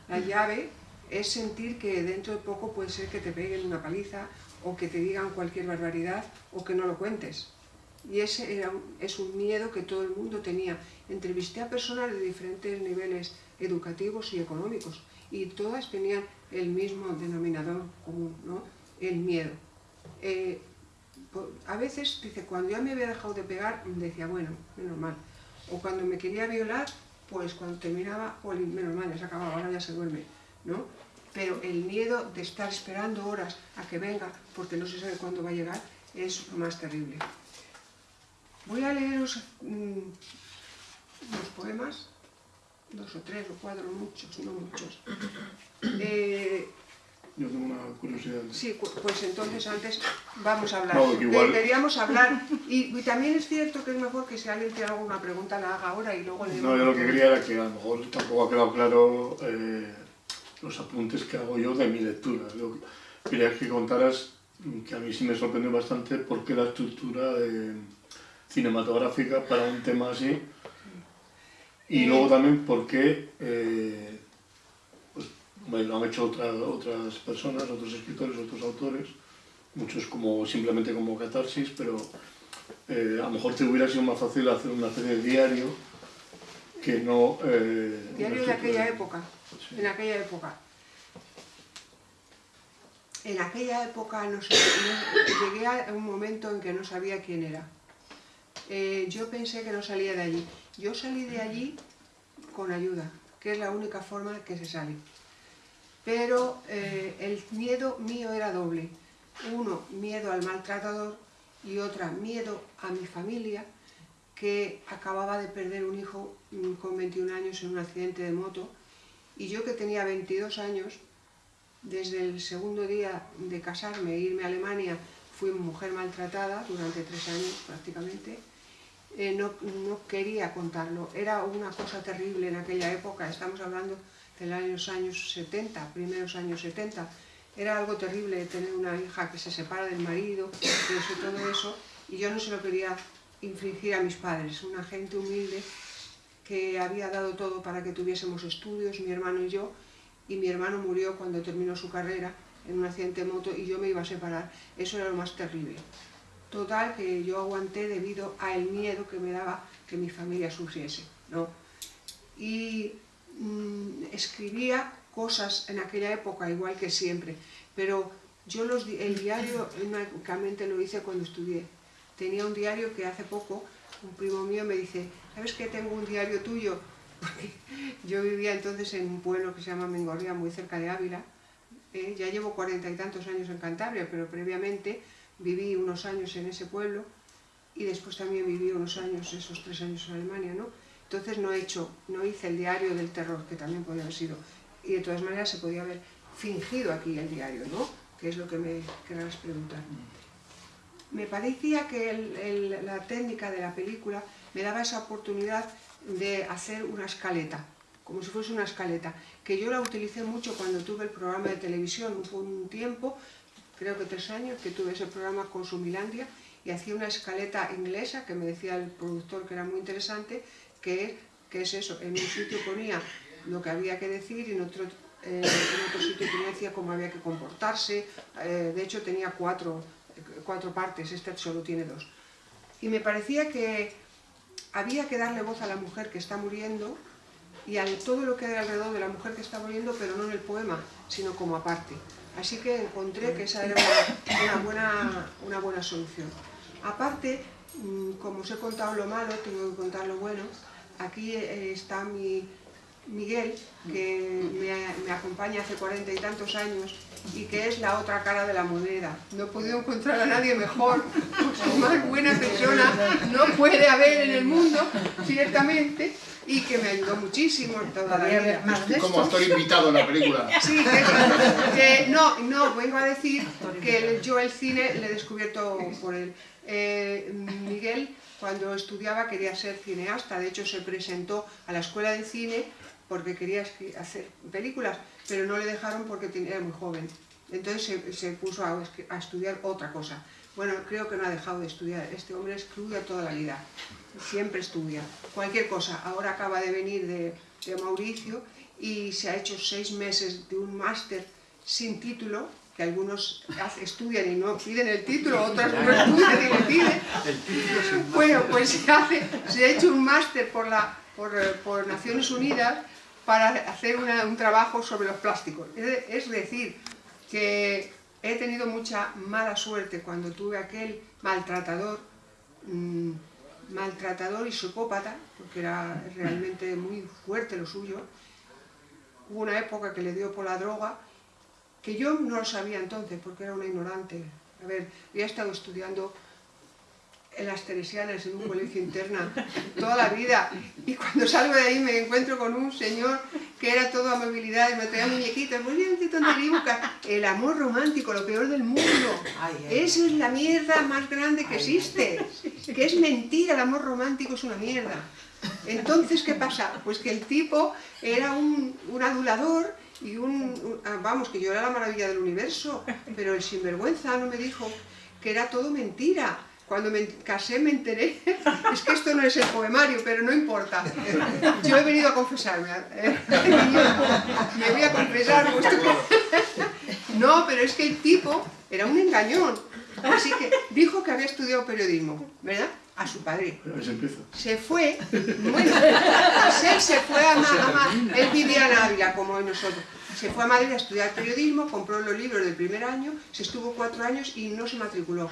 [SPEAKER 2] la llave, es sentir que dentro de poco puede ser que te peguen una paliza o que te digan cualquier barbaridad o que no lo cuentes. Y ese era, es un miedo que todo el mundo tenía. Entrevisté a personas de diferentes niveles educativos y económicos y todas tenían el mismo denominador común, ¿no? el miedo. Eh, a veces, dice, cuando ya me había dejado de pegar, decía, bueno, menos mal. O cuando me quería violar, pues cuando terminaba, menos mal, ya se acababa, ahora ya se duerme, ¿no? Pero el miedo de estar esperando horas a que venga, porque no se sabe cuándo va a llegar, es lo más terrible. Voy a leeros mmm, unos poemas, dos o tres o cuatro, muchos, no muchos. <coughs> Eh,
[SPEAKER 3] yo tengo una curiosidad.
[SPEAKER 2] Sí, pues entonces antes vamos a hablar.
[SPEAKER 3] No, igual...
[SPEAKER 2] Queríamos hablar. <laughs> Y, también es cierto que es mejor que si alguien tiene alguna pregunta la haga ahora y luego le...
[SPEAKER 3] No, yo lo que quería era que a lo mejor tampoco ha quedado claro eh, los apuntes que hago yo de mi lectura. Yo quería que contaras que a mí sí me sorprendió bastante por qué la estructura cinematográfica para un tema así. Y luego también por qué... Eh, lo han hecho otras personas, otros escritores, otros autores, muchos como simplemente como catarsis, pero eh, a lo mejor te hubiera sido más fácil hacer una especie de diario que no...
[SPEAKER 2] Eh, diario de aquella época, en aquella época. En aquella época no sé, llegué a un momento en que no sabía quién era. Eh, yo pensé que no salía de allí. Yo salí de allí con ayuda, que es la única forma que se sale pero eh, el miedo mío era doble. Uno, miedo al maltratador y otra, miedo a mi familia, que acababa de perder un hijo mm, con 21 años en un accidente de moto, y yo que tenía 22 años, desde el segundo día de casarme e irme a Alemania, fui mujer maltratada durante tres años prácticamente, eh, no, no quería contarlo. Era una cosa terrible en aquella época, estamos hablando en los años 70, primeros años 70. Era algo terrible tener una hija que se separa del marido, y todo eso, y yo no se lo quería infringir a mis padres, una gente humilde que había dado todo para que tuviésemos estudios, mi hermano y yo, y mi hermano murió cuando terminó su carrera en un accidente de moto y yo me iba a separar. Eso era lo más terrible. Total, que yo aguanté debido al miedo que me daba que mi familia sufriese. ¿no? Y Mm, escribía cosas en aquella época, igual que siempre, pero yo los, el diario únicamente lo hice cuando estudié. Tenía un diario que hace poco, un primo mío me dice, ¿sabes que tengo un diario tuyo? <laughs> Porque yo vivía entonces en un pueblo que se llama Mengorria, muy cerca de Ávila. Eh, ya llevo cuarenta y tantos años en Cantabria, pero previamente viví unos años en ese pueblo y después también viví unos años, esos tres años en Alemania, ¿no? Entonces no, he hecho, no hice el diario del terror, que también podía haber sido. Y de todas maneras se podía haber fingido aquí el diario, ¿no? Que es lo que me querrás preguntar. Me parecía que la técnica de la película me daba esa oportunidad de hacer una escaleta, como si fuese una escaleta, que yo la utilicé mucho cuando tuve el programa de televisión, un, un tiempo, creo que tres años, que tuve ese programa con Sumilandia, y hacía una escaleta inglesa, que me decía el productor que era muy interesante, que, es eso, en un sitio ponía lo que había que decir y en otro, eh, sitio decía cómo había que comportarse, eh, de hecho tenía cuatro, cuatro partes, este solo tiene dos. Y me parecía que había que darle voz a la mujer que está muriendo y a todo lo que hay alrededor de la mujer que está muriendo, pero no en el poema, sino como aparte. Así que encontré que esa era una, buena, una buena solución. Aparte, mm, como os he contado lo malo, tengo que contar lo bueno, aquí eh, está mi Miguel, que me, acompaña hace cuarenta y tantos años y que es la otra cara de la moneda. No he podido encontrar a nadie mejor, más buena persona no puede haber en el mundo, ciertamente, y que me ayudó muchísimo toda la vida.
[SPEAKER 3] Como actor invitado en la película. <laughs>
[SPEAKER 2] Sí, que, no, no, vengo a decir que yo el cine le he descubierto por él. Eh, Miguel cuando estudiaba quería ser cineasta, de hecho se presentó a la escuela de cine porque quería hacer películas, pero no le dejaron porque era muy joven. Entonces se, puso a, estudiar otra cosa. Bueno, creo que no ha dejado de estudiar. Este hombre estudia toda la vida, siempre estudia. Cualquier cosa. Ahora acaba de venir de, de Mauricio y se ha hecho seis meses de un máster sin título que algunos estudian y no piden el título, otros no estudian y le piden. Bueno, pues se, hace, se ha hecho un máster por, la, por, Naciones Unidas para hacer un trabajo sobre los plásticos. Es decir, que he tenido mucha mala suerte cuando tuve aquel maltratador, mm, maltratador y psicópata, porque era realmente muy fuerte lo suyo. Hubo una época que le dio por la droga que yo no lo sabía entonces porque era una ignorante. A ver, había estado estudiando en las Teresianas, en un colegio interna, toda la vida. Y cuando salgo de ahí me encuentro con un señor que era todo amabilidad y me traía muñequitas, muy bien, El amor romántico, lo peor del mundo. Esa es la mierda más grande que existe. Que es mentira, el amor romántico es una mierda. Entonces, ¿qué pasa? Pues que el tipo era un, adulador y un, ah, Vamos, que yo era la maravilla del universo, pero el sinvergüenza no me dijo que era todo mentira cuando me casé me enteré, <laughs> es que esto no es el poemario, pero no importa. Yo he venido a confesarme. ¿eh? <laughs> Me voy a confesar. No, pero es que el tipo era un engañón. Así que dijo que había estudiado periodismo, ¿verdad? A su padre. Se fue, bueno, él se fue a, Madrid, él vivía en Ávila, como nosotros. Se fue a Madrid a estudiar periodismo, compró los libros del primer año, se estuvo cuatro años y no se matriculó.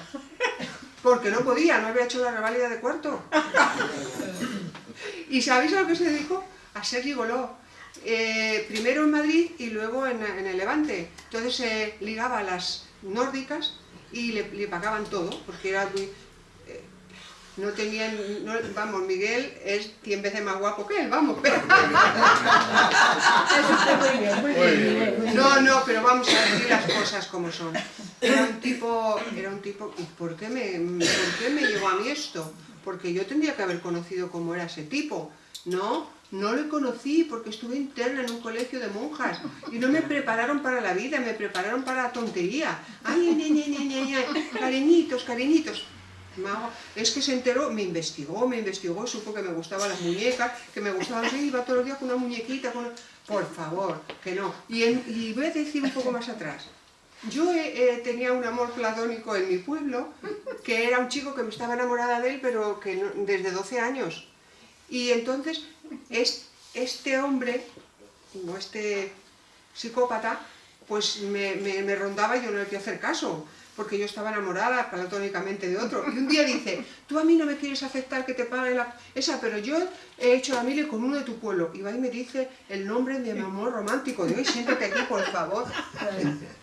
[SPEAKER 2] Porque no podía, no había hecho la reválida de cuarto. <laughs> ¿Y sabéis a lo que se dedicó? A ser gigoló. Eh, primero en Madrid y luego en, el Levante. Entonces se ligaba a las nórdicas y le, pagaban todo, porque era muy... No tenían... vamos, Miguel es 100 veces más guapo que él, vamos. <laughs> no, no, pero vamos a decir las cosas como son. Era un tipo, era un tipo, ¿y por qué, me, por qué me llegó a mí esto? Porque yo tendría que haber conocido cómo era ese tipo. No, no lo conocí porque estuve interna en un colegio de monjas y no me prepararon para la vida, me prepararon para la tontería. Ay, ay, ay, ay, cariñitos, cariñitos. Es que se enteró, me investigó, me investigó, supo que me gustaban las muñecas, que me gustaban, sí, iba todos los días con una muñequita, con por favor, que no. Y, voy a decir un poco más atrás. Yo eh, eh, tenía un amor platónico en mi pueblo, que era un chico que me estaba enamorada de él, pero que desde 12 años. Y entonces, este hombre, o este psicópata, pues me, rondaba y yo no le quería hacer caso, porque yo estaba enamorada platónicamente de otro. Y un día dice, tú a mí no me quieres aceptar que te pague la... esa, pero yo he hecho la mili con uno de tu pueblo. Y va y me dice el nombre de mi amor romántico. Digo, siéntate aquí, por favor. <laughs>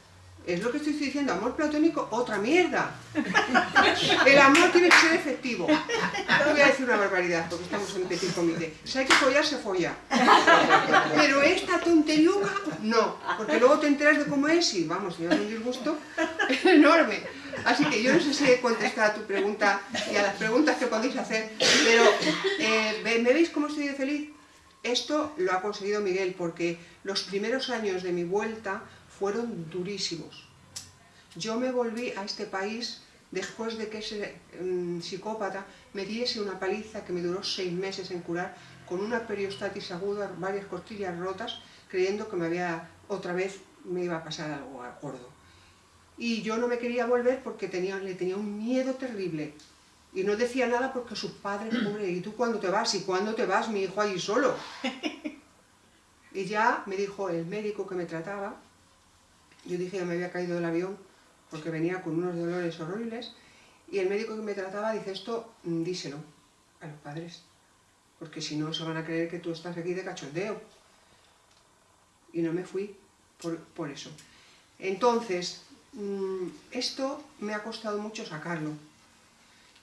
[SPEAKER 2] Es lo que estoy diciendo, amor platónico, otra mierda. El amor tiene que ser efectivo. No voy a decir una barbaridad, porque estamos en petit comité. Si hay que follar, se folla. Pero esta tonteriuca, no. Porque luego te enteras de cómo es y, vamos, me da un disgusto enorme. Así que yo no sé si he contestado a tu pregunta y a las preguntas que podéis hacer, pero eh, ¿me veis cómo estoy feliz? Esto lo ha conseguido Miguel, porque los primeros años de mi vuelta fueron durísimos. Yo me volví a este país después de que ese mm, psicópata me diese una paliza que me duró seis meses en curar, con una periostatis aguda, varias costillas rotas, creyendo que me había otra vez me iba a pasar algo gordo. Y yo no me quería volver porque tenía, le tenía un miedo terrible. Y no decía nada porque su padre, <clears throat> pobre, ¿y tú cuándo te vas? ¿Y cuándo te vas, mi hijo, allí solo? <laughs> Y ya me dijo el médico que me trataba, yo dije que me había caído del avión porque venía con unos dolores horribles y el médico que me trataba dice esto, mm, díselo a los padres, porque si no se van a creer que tú estás aquí de cachondeo. Y no me fui por, eso. Entonces, mm, esto me ha costado mucho sacarlo.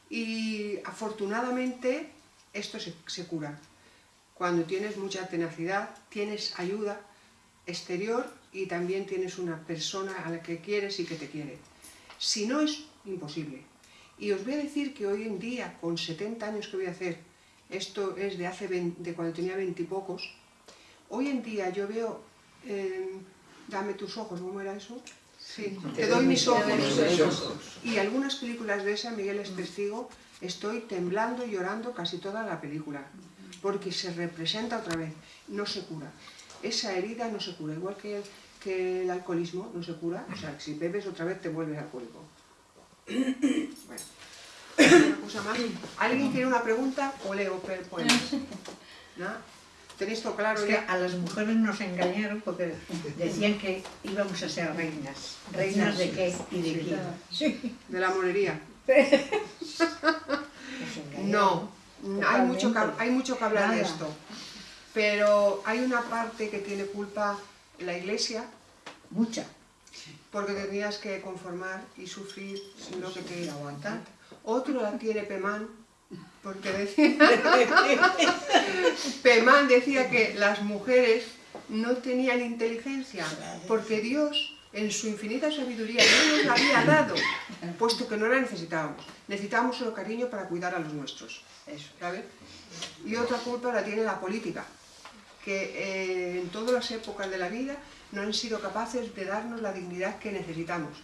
[SPEAKER 2] Y afortunadamente esto se, se cura. Cuando tienes mucha tenacidad, tienes ayuda exterior y también tienes una persona a la que quieres y que te quiere. Si no, es imposible. Y os voy a decir que hoy en día, con 70 años que voy a hacer, esto es de hace de cuando tenía 20 y pocos, hoy en día yo veo, eh, dame tus ojos, ¿cómo era eso? Sí, te doy mis ojos. Y algunas películas de esa, Miguel es testigo, estoy temblando y llorando casi toda la película, porque se representa otra vez, no se cura. Esa herida no se cura, igual que que el alcoholismo no se cura, o sea, si bebes otra vez te vuelves alcohólico. <coughs> Bueno, una cosa más. ¿Alguien tiene una pregunta o leo poemas? ¿No? ¿Tenéis todo claro
[SPEAKER 4] es que a las mujeres nos engañaron porque decían que íbamos a ser reinas. ¿Reinas de qué y de quién?
[SPEAKER 2] De la monería. <laughs> no, hay mucho, que, hay mucho que hablar de esto. Pero hay una parte que tiene culpa la iglesia
[SPEAKER 4] Mucha.
[SPEAKER 2] Porque tenías que conformar y sufrir lo que te aguantar. Otro la tiene Pemán, porque <laughs> decía... <laughs> Pemán decía que las mujeres no tenían inteligencia, porque Dios en su infinita sabiduría no nos la había dado, puesto que no la necesitábamos. Necesitábamos solo cariño para cuidar a los nuestros. Eso, ¿sabes? Y otra culpa la tiene la política, que eh, en todas las épocas de la vida no han sido capaces de darnos la dignidad que necesitamos.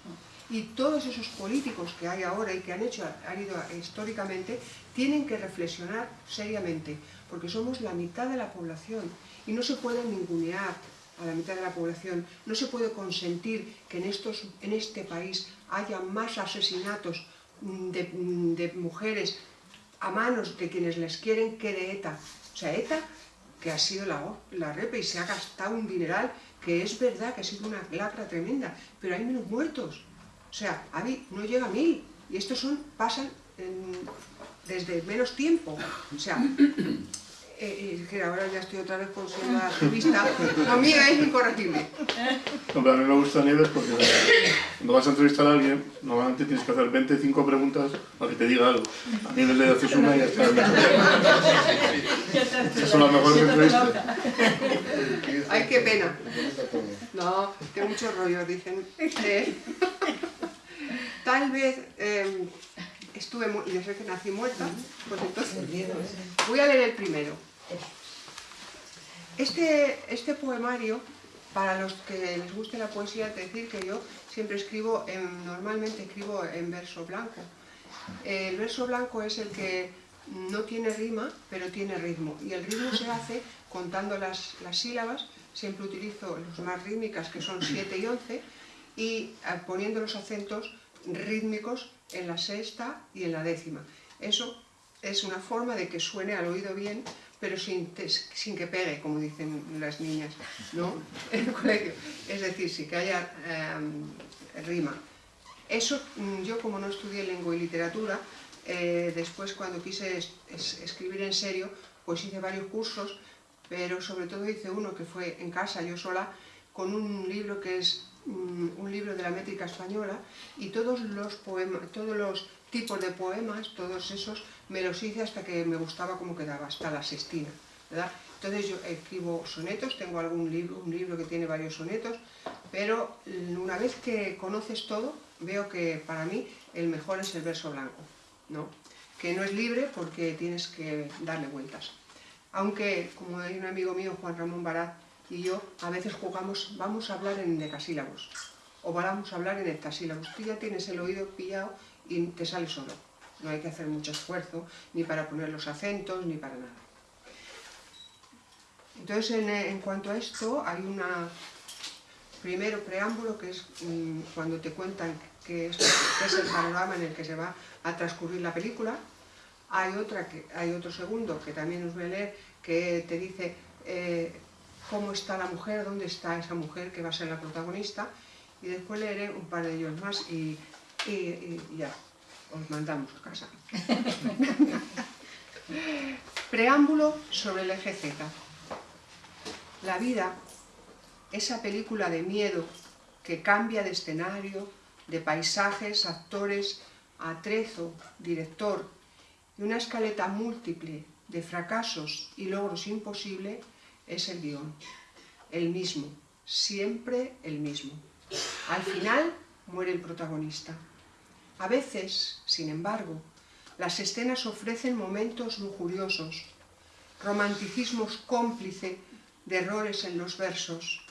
[SPEAKER 2] Y todos esos políticos que hay ahora y que han hecho, han ido históricamente, tienen que reflexionar seriamente, porque somos la mitad de la población y no se puede ningunear a la mitad de la población. No se puede consentir que en, estos, en este país haya más asesinatos de, de mujeres a manos de quienes les quieren que de ETA. O sea, ETA, que ha sido la, la repe y se ha gastado un dineral, que es verdad que ha sido una lacra tremenda, pero hay menos muertos. O sea, no llega a mil. Y estos son, pasan desde menos tiempo. O sea, eh, que ahora ya estoy otra vez con siendo activista, lo mío es incorregible.
[SPEAKER 3] No, pero a mí me gusta Nieves porque cuando vas a entrevistar a alguien, normalmente tienes que hacer 25 preguntas para que te diga algo. A Nieves le haces una y ya está. Esas son las mejores entrevistas.
[SPEAKER 2] Ay, qué pena. No, que mucho rollo, dicen. tal vez eh, estuve, yo sé que nací muerta, pues entonces voy a leer el primero. Este, este poemario, para los que les guste la poesía, es decir que yo siempre escribo, normalmente escribo en verso blanco. El verso blanco es el que no tiene rima, pero tiene ritmo. Y el ritmo se hace contando las, las sílabas, siempre utilizo los más rítmicas, que son 7 y 11, y eh, poniendo los acentos rítmicos en la sexta y en la décima. Eso es una forma de que suene al oído bien, pero sin, sin que pegue, como dicen las niñas, ¿no? <laughs> En el colegio. Es decir, sí que haya em, rima. Eso, mm, yo como no estudié lengua y literatura, eh, después cuando quise escribir en serio, pues hice varios cursos, pero sobre todo hice uno que fue en casa, yo sola, con un libro que es mm, un libro de la métrica española y todos los poemas, todos los tipos de poemas, todos esos, me los hice hasta que me gustaba cómo quedaba, hasta la sextina, ¿verdad? Entonces yo escribo sonetos, tengo algún libro, un libro que tiene varios sonetos, pero una vez que conoces todo, veo que para mí el mejor es el verso blanco, ¿no? Que no es libre porque tienes que darle vueltas. Aunque, como hay un amigo mío, Juan Ramón Barat, y yo, a veces jugamos, vamos a hablar en decasílabos, o vamos a hablar en hectasílabos. Tú ya tienes el oído pillado y te sale solo. No hay que hacer mucho esfuerzo, ni para poner los acentos, ni para nada. Entonces, en, cuanto a esto, hay una primero preámbulo, que es mm, cuando te cuentan qué es, es, el panorama en el que se va a transcurrir la película. Hay, otra que, hay otro segundo, que también os voy a leer, que te dice eh, cómo está la mujer, dónde está esa mujer que va a ser la protagonista, y después leeré un par de ellos más y y, ya, os mandamos a casa. <laughs> Preámbulo sobre el eje Z. La vida, esa película de miedo que cambia de escenario, de paisajes, actores, atrezo, director, y una escaleta múltiple de fracasos y logros imposibles, es el guion. El mismo, siempre el mismo. Al final muere el protagonista. A veces, sin embargo, las escenas ofrecen momentos lujuriosos, romanticismos cómplice de errores en los versos.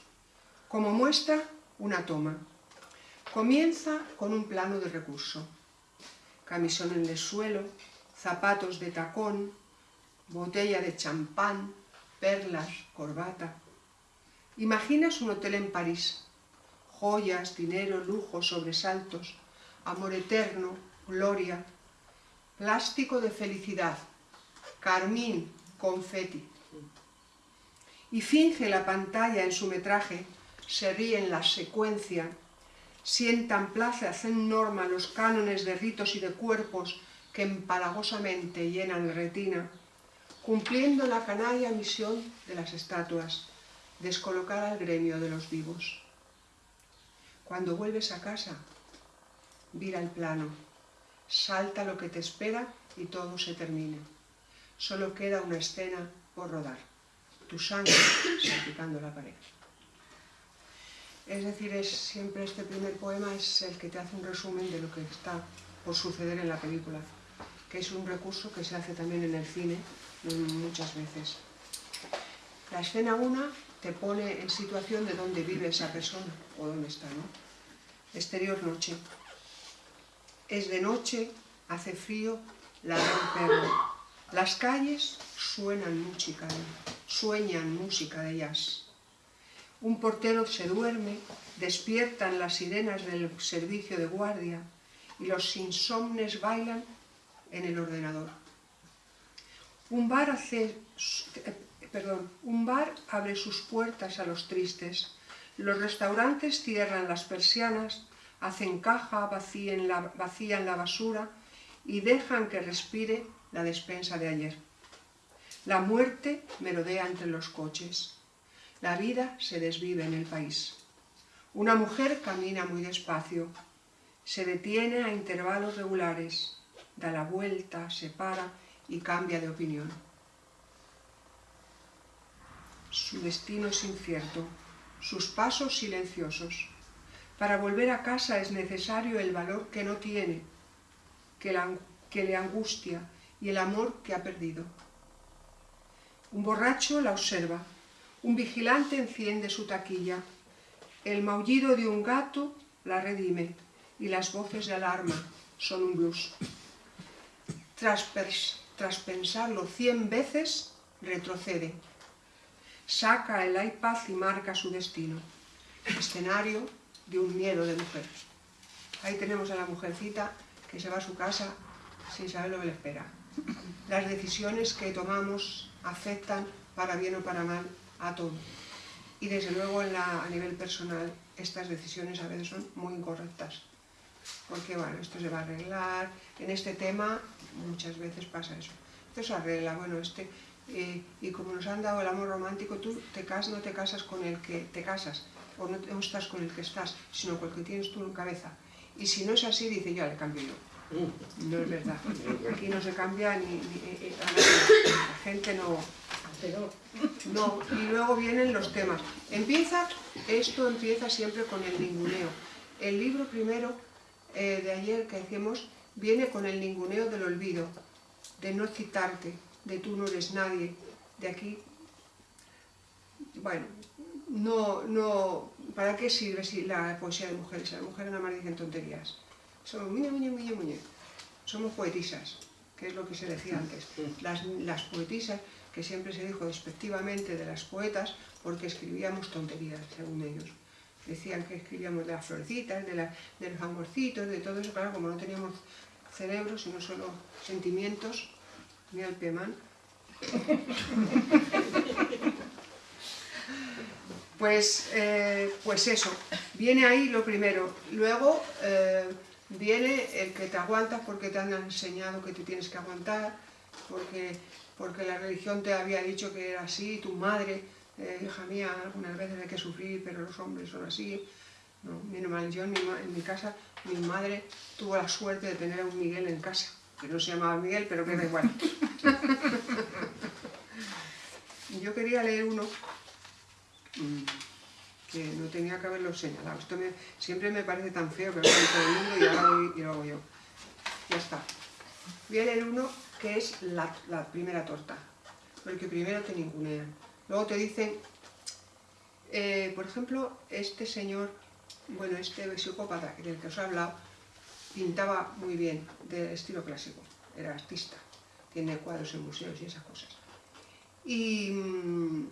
[SPEAKER 2] Como muestra, una toma. Comienza con un plano de recurso. Camisón en el suelo, zapatos de tacón, botella de champán, perlas, corbata. Imaginas un hotel en París. Joyas, dinero, lujo, sobresaltos, amor eterno, gloria, plástico de felicidad, carmín, confeti. Y finge la pantalla en su metraje, se ríe en la secuencia, sientan plaza, hacen norma los cánones de ritos y de cuerpos que empalagosamente llenan la retina, cumpliendo la canalla misión de las estatuas, descolocar al gremio de los vivos. Cuando vuelves a casa, vira el plano. salta lo que te espera y todo se termina. Solo queda una escena por rodar, tu sangre <coughs> salpicando la pared. Es decir, es siempre este primer poema es el que te hace un resumen de lo que está por suceder en la película, que es un recurso que se hace también en el cine muchas veces. La escena 1 te pone en situación de dónde vive esa persona o dónde está, ¿no? Exterior noche. Es de noche, hace frío, ladra un perro. Las calles suenan música, sueñan música de jazz. Un portero se duerme, despiertan las sirenas del servicio de guardia y los insomnes bailan en el ordenador. Un bar, perdón, un bar abre sus puertas a los tristes. Los restaurantes cierran las persianas, hacen caja, vacían la, vacían la basura y dejan que respire la despensa de ayer. La muerte merodea entre los coches. La vida se desvive en el país. Una mujer camina muy despacio, se detiene a intervalos regulares, da la vuelta, se para y cambia de opinión. Su destino es incierto, sus pasos silenciosos. Para volver a casa es necesario el valor que no tiene, que, que le angustia y el amor que ha perdido. Un borracho la observa, un vigilante enciende su taquilla. El maullido de un gato la redime y las voces de alarma son un blues. Tras, tras pensarlo cien veces, retrocede. Saca el iPad y marca su destino. Escenario de un miedo de mujer. Ahí tenemos a la mujercita que se va a su casa sin saber lo que le espera. Las decisiones que tomamos afectan, para bien o para mal, a todo. Y desde luego a nivel personal estas decisiones a veces son muy incorrectas. Porque bueno, esto se va a arreglar, en este tema muchas veces pasa eso. Esto se arregla, bueno, este, eh, y como nos han dado el amor romántico, tú te casas, no te casas con el que te casas, o no, estás con el que estás, sino con el que tienes tú en cabeza. Y si no es así, dice, ya le cambio yo. No es verdad. Aquí no se cambia ni, eh, eh, la gente no, pero no, y luego vienen los temas. Empieza, esto empieza siempre con el ninguneo. El libro primero eh, de ayer que decíamos viene con el ninguneo del olvido, de no citarte, de tú no eres nadie, de aquí. Bueno, no, no, ¿para qué sirve si la poesía de mujeres? Las mujeres nada más dicen tonterías. Somos muñe, muñe, muñe, muñe. Somos poetisas, que es lo que se decía antes. Las, las poetisas que siempre se dijo despectivamente de las poetas porque escribíamos tonterías, según ellos. Decían que escribíamos de las florecitas, de, los amorcitos, de todo eso, claro, como no teníamos cerebro, sino solo sentimientos, ni al Pemán. <laughs> Pues, eh, pues eso, viene ahí lo primero. Luego eh, viene el que te aguantas porque te han enseñado que te tienes que aguantar, porque porque la religión te había dicho que era así, tu madre, eh, hija mía, algunas veces hay que sufrir, pero los hombres son así. No, mal, yo en mi, casa, mi madre tuvo la suerte de tener a un Miguel en casa, que no se llamaba Miguel, pero que da igual. <laughs> yo quería leer uno que no tenía que haberlo señalado. Esto siempre me parece tan feo que lo todo el mundo y ahora voy, y lo hago yo. Ya está. A leer uno que es la, primera torta, porque primero te ningunean. Luego te dicen, eh, por ejemplo, este señor, bueno, este psicópata del que os he hablado, pintaba muy bien, de estilo clásico, era artista, tiene cuadros en museos y esas cosas. Y, mm,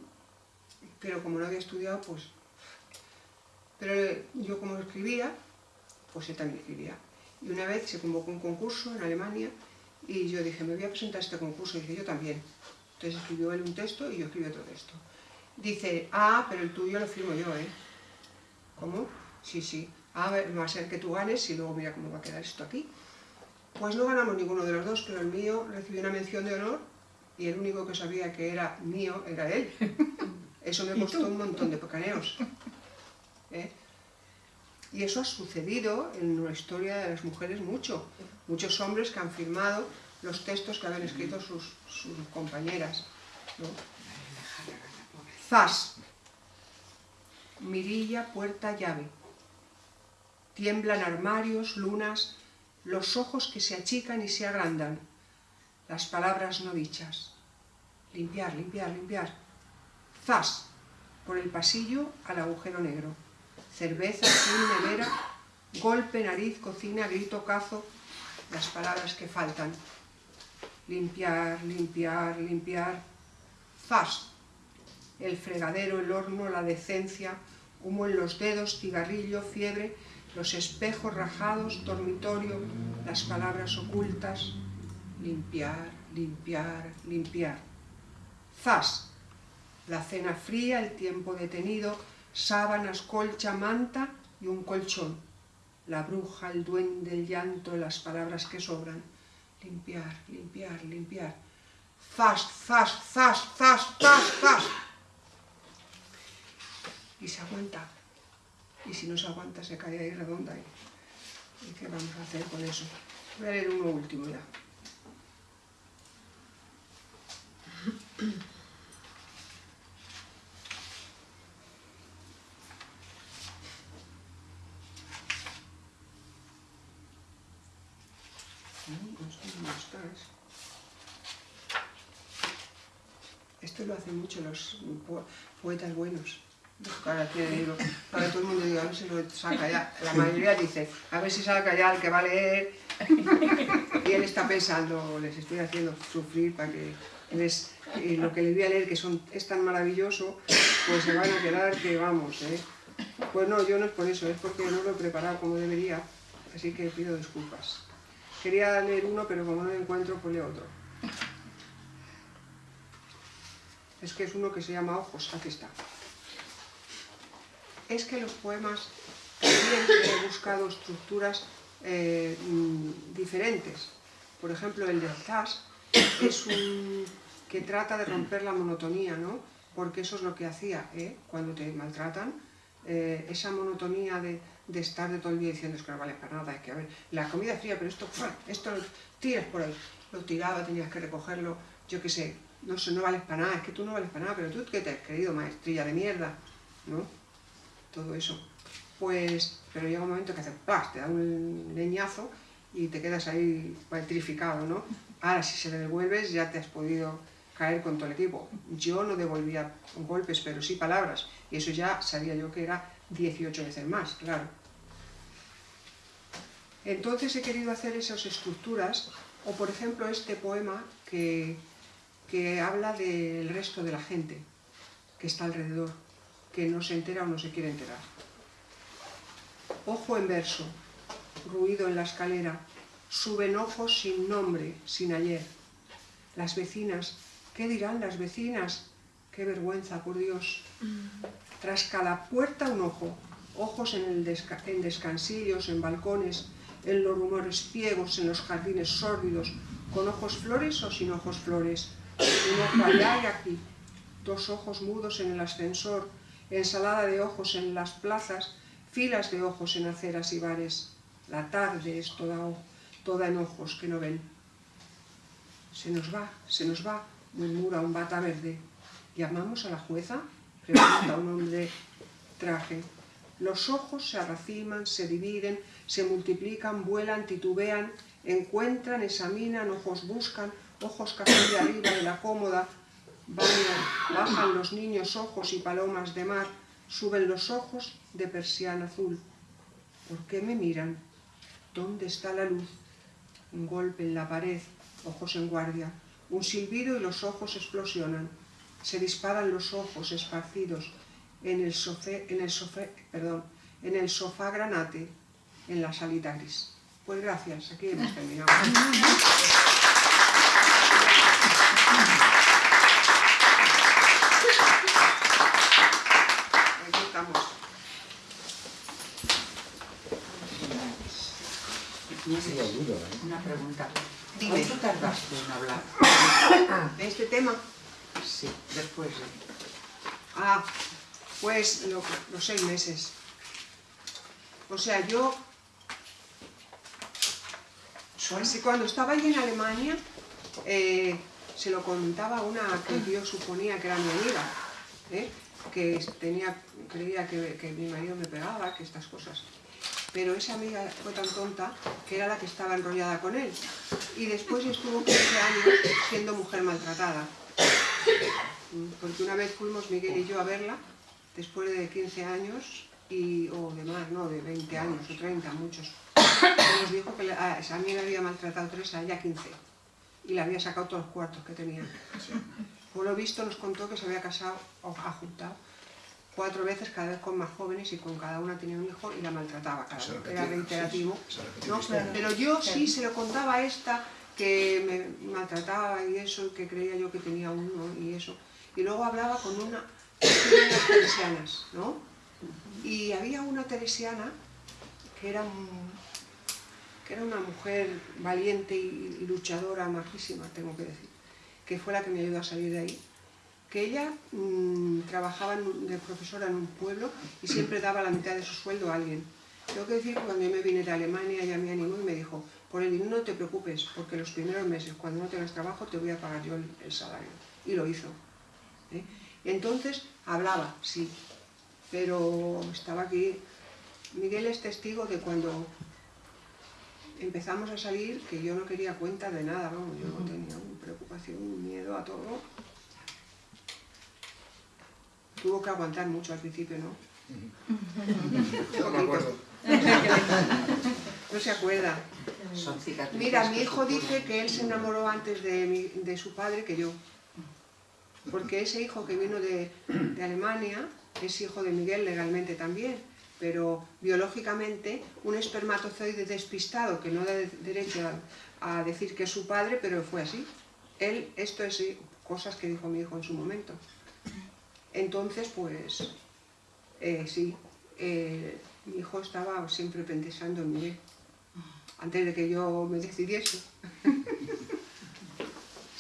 [SPEAKER 2] pero como no había estudiado, pues... Pero yo como escribía, pues él también escribía. Y una vez se convocó un concurso en Alemania y yo dije, me voy a presentar este concurso. Y dije, yo también. Entonces escribió él un texto y yo escribí otro texto. Dice, ah, pero el tuyo lo firmo yo, ¿eh? ¿Cómo? Sí, sí. Ah, va a ser que tú ganes y luego mira cómo va a quedar esto aquí. Pues no ganamos ninguno de los dos, pero el mío recibió una mención de honor y el único que sabía que era mío era él. <laughs> Eso me costó un montón de pecaneos. ¿eh? Y eso ha sucedido en la historia de las mujeres mucho. Muchos hombres que han firmado los textos que habían escrito sus, sus compañeras. ¿no? Zas. Mirilla, puerta, llave. Tiemblan armarios, lunas, los ojos que se achican y se agrandan, las palabras no dichas. Limpiar, limpiar, limpiar. Zas. Por el pasillo al agujero negro cerveza, azul, nevera, golpe, nariz, cocina, grito, cazo, las palabras que faltan. Limpiar, limpiar, limpiar. Fast. El fregadero, el horno, la decencia, humo en los dedos, cigarrillo, fiebre, los espejos rajados, dormitorio, las palabras ocultas. Limpiar, limpiar, limpiar. Zas. La cena fría, el tiempo detenido, sábanas, colcha, manta y un colchón. La bruja, el duende, el llanto, las palabras que sobran. Limpiar, limpiar, limpiar. Fast, fast, fast, fast, fast, fast. Y se aguanta. Y si no se aguanta, se cae ahí redonda. ¿Y qué vamos a hacer con eso? Voy a leer uno último ya. Esto lo hacen mucho los poetas buenos. Para, para todo el mundo digo, a ver si lo saca ya. La mayoría dice, a ver si saca ya el que va a leer. Y él está pensando, les estoy haciendo sufrir para que les, y lo que les voy a leer, que son, es tan maravilloso, pues se van a quedar que vamos, ¿eh? Pues no, yo no es por eso, es porque no lo he preparado como debería, así que pido disculpas. Quería leer uno, pero como no lo encuentro, pues leo otro. Es que es uno que se llama Ojos, aquí está. Es que los poemas siempre he buscado estructuras eh, mm, diferentes. Por ejemplo, el de Zas es un que trata de romper la monotonía, ¿no? Porque eso es lo que hacía, ¿eh? Cuando te maltratan, eh, esa monotonía de, de, estar de todo el día diciendo es que no vale para nada, es que a ver, la comida fría, pero esto, esto lo tiras por ahí, lo tiraba, tenías que recogerlo, yo qué sé, no sé, no vales para nada, es que tú no vales para nada, pero tú qué te has creído, maestrilla de mierda, ¿no? Todo eso. Pues, pero llega un momento que hace ¡plas! te da un leñazo y te quedas ahí petrificado, ¿no? Ahora, si se le devuelves, ya te has podido caer con todo el equipo. Yo no devolvía golpes, pero sí palabras, y eso ya sabía yo que era 18 veces más, claro. Entonces he querido hacer esas estructuras, o por ejemplo este poema que, que habla del resto de la gente que está alrededor, que no se entera o no se quiere enterar. Ojo en verso, ruido en la escalera, suben ojos sin nombre, sin ayer. Las vecinas ¿Qué dirán las vecinas? ¡Qué vergüenza, por Dios! Tras cada puerta un ojo, ojos en, el en descansillos, en balcones, en los rumores ciegos, en los jardines sórdidos, con ojos flores o sin ojos flores, un ojo allá y aquí, dos ojos mudos en el ascensor, ensalada de ojos en las plazas, filas de ojos en aceras y bares. La tarde es toda, toda en ojos que no ven. Se nos va, se nos va, murmura un bata verde. ¿Llamamos a la jueza? Pregunta un hombre traje. Los ojos se arraciman, se dividen, se multiplican, vuelan, titubean, encuentran, examinan, ojos buscan, ojos casi de arriba de la cómoda, bajan los niños ojos y palomas de mar, suben los ojos de persiana azul. ¿Por qué me miran? ¿Dónde está la luz? Un golpe en la pared, ojos en guardia. Un silbido y los ojos explosionan. Se disparan los ojos esparcidos en el, en el, perdón, en el sofá granate, en la salita gris. Pues gracias, aquí hemos terminado. Aquí estamos.
[SPEAKER 4] Una pregunta.
[SPEAKER 2] Dime.
[SPEAKER 4] ¿Cuánto tardaste en hablar?
[SPEAKER 2] ¿De este tema?
[SPEAKER 4] Sí, después de...
[SPEAKER 2] Ah, pues lo- los seis meses. O sea, yo... Cuando estaba allí en Alemania, eh, se lo contaba una que yo suponía que era mi amiga, ¿eh? que tenía, creía que, que mi marido me pegaba, que estas cosas pero esa amiga fue tan tonta que era la que estaba enrollada con él. Y después estuvo 15 años siendo mujer maltratada. Porque una vez fuimos Miguel y yo a verla, después de 15 años, y, o de más, no, de 20 años o 30, muchos. Nos dijo que a esa amiga había maltratado tres, a ella 15. Y le había sacado todos los cuartos que tenía. Por lo visto nos contó que se había casado o juntado cuatro veces, cada vez con más jóvenes y con cada una tenía un hijo y la maltrataba, cada vez. Era reiterativo. Pero yo sí se lo contaba a esta que me maltrataba y eso, que creía yo que tenía uno y eso. Y luego hablaba con una de las teresianas, ¿no? Y había una teresiana que era, que era una mujer valiente y, luchadora, majísima, tengo que decir, que fue la que me ayudó a salir de ahí que ella mmm, trabajaba de profesora en un pueblo y siempre daba la mitad de su sueldo a alguien. Tengo que decir que cuando yo me vine de Alemania ella me animó y me dijo, por el no te preocupes, porque los primeros meses, cuando no tengas trabajo, te voy a pagar yo el, salario. Y lo hizo. ¿eh? Entonces hablaba, sí, pero estaba aquí. Miguel es testigo de cuando empezamos a salir, que yo no quería cuenta de nada, vamos, yo no tenía preocupación, miedo a todo, Tuvo que aguantar mucho al principio, ¿no?
[SPEAKER 5] no me acuerdo. <laughs>
[SPEAKER 2] No se acuerda. Mira, mi hijo dice que él se enamoró antes de, de su padre que yo. Porque ese hijo que vino de, de Alemania es hijo de Miguel legalmente también, pero biológicamente un espermatozoide despistado que no da derecho a, decir que es su padre, pero fue así. Él, esto es cosas que dijo mi hijo en su momento. Entonces, pues, eh, sí, eh, mi hijo estaba siempre pensando en mí, antes de que yo me decidiese. <laughs>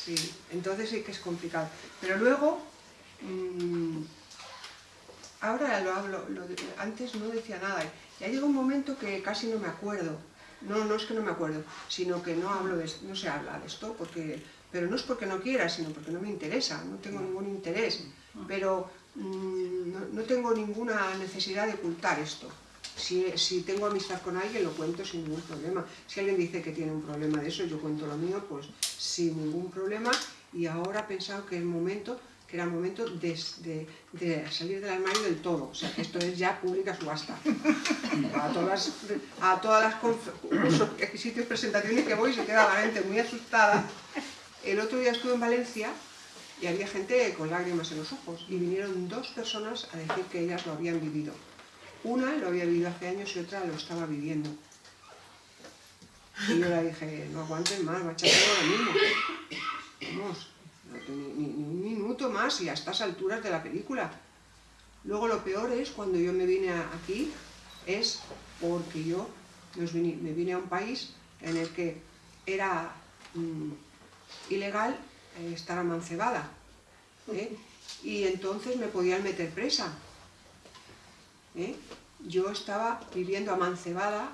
[SPEAKER 2] sí, entonces sí que es complicado. Pero luego, mmm, ahora lo hablo, antes no decía nada, ya llegó un momento que casi no me acuerdo. No, no es que no me acuerdo, sino que no hablo de, no se habla de esto, porque, pero no es porque no quiera, sino porque no me interesa, no tengo ningún interés pero mm, no, tengo ninguna necesidad de ocultar esto. Si, tengo amistad con alguien, lo cuento sin ningún problema. Si alguien dice que tiene un problema de eso, yo cuento lo mío, pues sin ningún problema. Y ahora he pensado que el momento que era el momento de, salir del armario del todo, o sea que esto es ya pública subasta. A todas <laughs> a todas las sitios presentaciones que voy se queda la gente muy asustada. El otro día estuve en Valencia y había gente con lágrimas en los ojos y vinieron dos personas a decir que ellas lo habían vivido. Una lo había vivido hace años y otra lo estaba viviendo. Y yo le dije, no aguanten más, va a echar todo lo mismo. Vamos, ni, más y a estas alturas de la película. Luego lo peor es cuando yo me vine aquí, es porque yo me vine a un país en el que era mm, ilegal eh, estar amancebada. ¿eh? Y entonces me podían meter presa. ¿eh? Yo estaba viviendo amancebada,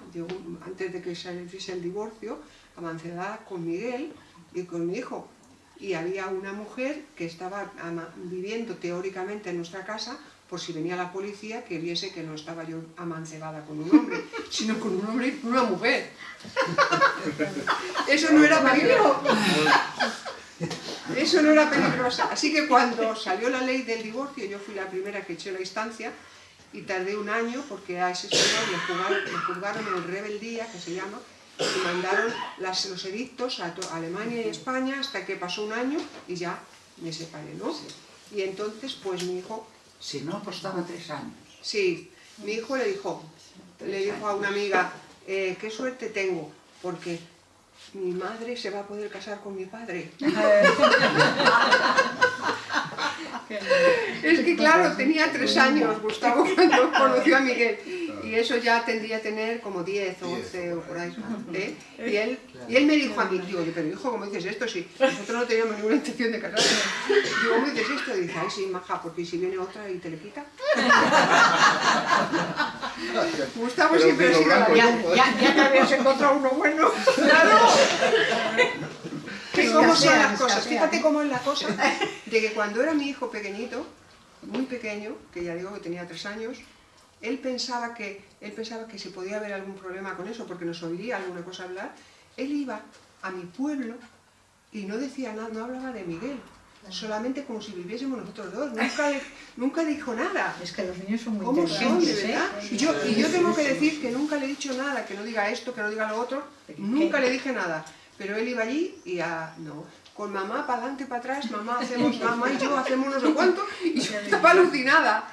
[SPEAKER 2] antes de que se hiciese el divorcio, amancebada con Miguel y con mi hijo. Y había una mujer que estaba viviendo teóricamente en nuestra casa por si venía la policía que viese que no estaba yo amancebada con un hombre, <laughs> sino con un hombre y una mujer. Eso no era peligroso. Eso no era peligroso. Así que cuando salió la ley del divorcio, yo fui la primera que eché la instancia y tardé un año porque a ese señor le juzgaron, en rebeldía, que se llama, y mandaron los edictos a Alemania y España hasta que pasó un año y ya me separé, ¿no? Y entonces, pues mi hijo...
[SPEAKER 6] Si no, costaba tres años.
[SPEAKER 2] Sí, mi hijo le dijo, le dijo a una amiga, eh, qué suerte tengo, porque mi madre se va a poder casar con mi padre. <laughs> <laughs> es que claro, tenía tres años Gustavo <laughs> cuando conoció a Miguel y eso ya tendría que tener como 10 o 11 o por ahí. ¿eh? <laughs> Y, él, y él me dijo a mí, digo, pero hijo, ¿cómo dices esto? Si nosotros no teníamos ninguna intención de casarnos. Digo, ¿cómo dices esto? Y dice, ay, sí, maja, porque si viene otra y te le quita. <laughs> Gustavo
[SPEAKER 3] Pero
[SPEAKER 2] siempre ha sido
[SPEAKER 3] blanco,
[SPEAKER 2] la-
[SPEAKER 4] Ya, ya, ya te habías <laughs> encontrado uno bueno.
[SPEAKER 2] Que cómo son las cosas. Fíjate cómo es la cosa de que cuando era mi hijo pequeñito, muy pequeño, que ya digo que tenía tres años, él pensaba que él pensaba que si podía haber algún problema con eso, porque nos oiría alguna cosa hablar, él iba a mi pueblo y no decía nada, no hablaba de Miguel, solamente como si viviésemos nosotros dos, nunca, le- nunca dijo nada.
[SPEAKER 4] Es que los niños son muy
[SPEAKER 2] ¿Cómo son, de verdad?
[SPEAKER 4] ¿eh?
[SPEAKER 2] Y yo, y yo tengo que decir que nunca le he dicho nada, que no diga esto, que no diga lo otro, nunca le dije nada. Pero él iba allí y a, no, con mamá para adelante, para atrás, mamá hacemos, mamá y yo hacemos no sé cuánto, y yo estaba alucinada.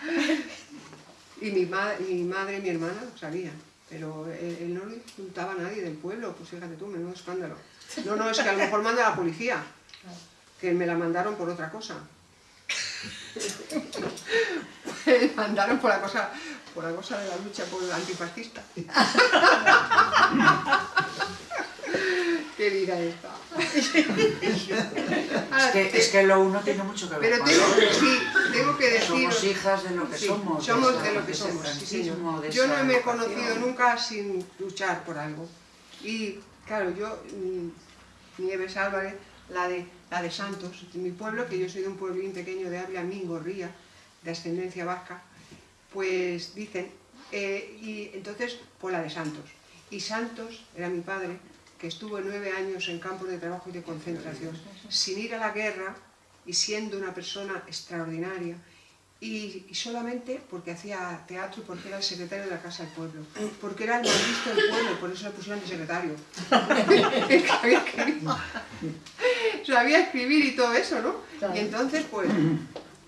[SPEAKER 2] Y mi, ma- mi madre y mi hermana lo sabían, pero él, no le insultaba a nadie del pueblo, pues fíjate tú, menudo escándalo. No, no, es que a lo mejor manda la policía, que me la mandaron por otra cosa. <laughs> Mandaron por la cosa, por la cosa de la lucha por el antifascista. <laughs> Qué vida esta. <laughs> Ahora,
[SPEAKER 6] Es que, es que lo uno tiene mucho que ver
[SPEAKER 2] pero
[SPEAKER 6] con
[SPEAKER 2] tengo,
[SPEAKER 6] lo otro.
[SPEAKER 2] sí, tengo que
[SPEAKER 6] Somos
[SPEAKER 2] decir.
[SPEAKER 6] hijas de lo que
[SPEAKER 2] Sí,
[SPEAKER 6] somos.
[SPEAKER 2] somos de lo que somos, sí, Yo no me he conocido nunca sin luchar por algo. Y claro, yo, mm, Nieves Álvarez, la de, la de Santos, de mi pueblo, que yo soy de un pueblín pequeño de Ávila, Mingorría, de ascendencia vasca, pues dicen, eh, y entonces, pues la de Santos. Y Santos era mi padre, que estuvo nueve años en campos de trabajo y de concentración, sin ir a la guerra y siendo una persona extraordinaria, y, solamente porque hacía teatro y porque era el secretario de la Casa del Pueblo, porque era el más visto del pueblo, por eso le pusieron de secretario. <laughs> Sabía escribir. Y todo eso, ¿no? Y entonces, pues,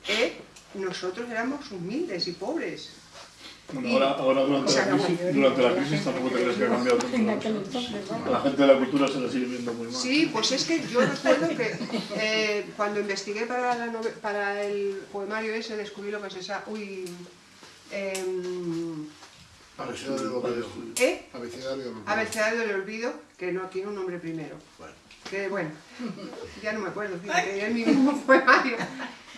[SPEAKER 2] eh, nosotros éramos humildes y pobres.
[SPEAKER 3] Bueno, ahora, ahora durante, la crisis, durante la crisis tampoco te crees que ha cambiado <laughs> tanto. A la gente de la cultura se la sigue viendo muy mal.
[SPEAKER 2] Sí, pues es que yo recuerdo que eh, cuando investigué para, la nove- para el poemario ese descubrí lo que se llama... Uy,
[SPEAKER 5] Abecedario del olvido.
[SPEAKER 2] ¿eh?
[SPEAKER 5] Abecedario del olvido.
[SPEAKER 2] Abecedario del olvido, que no tiene un nombre primero.
[SPEAKER 5] Bueno.
[SPEAKER 2] Que bueno, ya no me acuerdo, fíjate, es mi mismo poemario.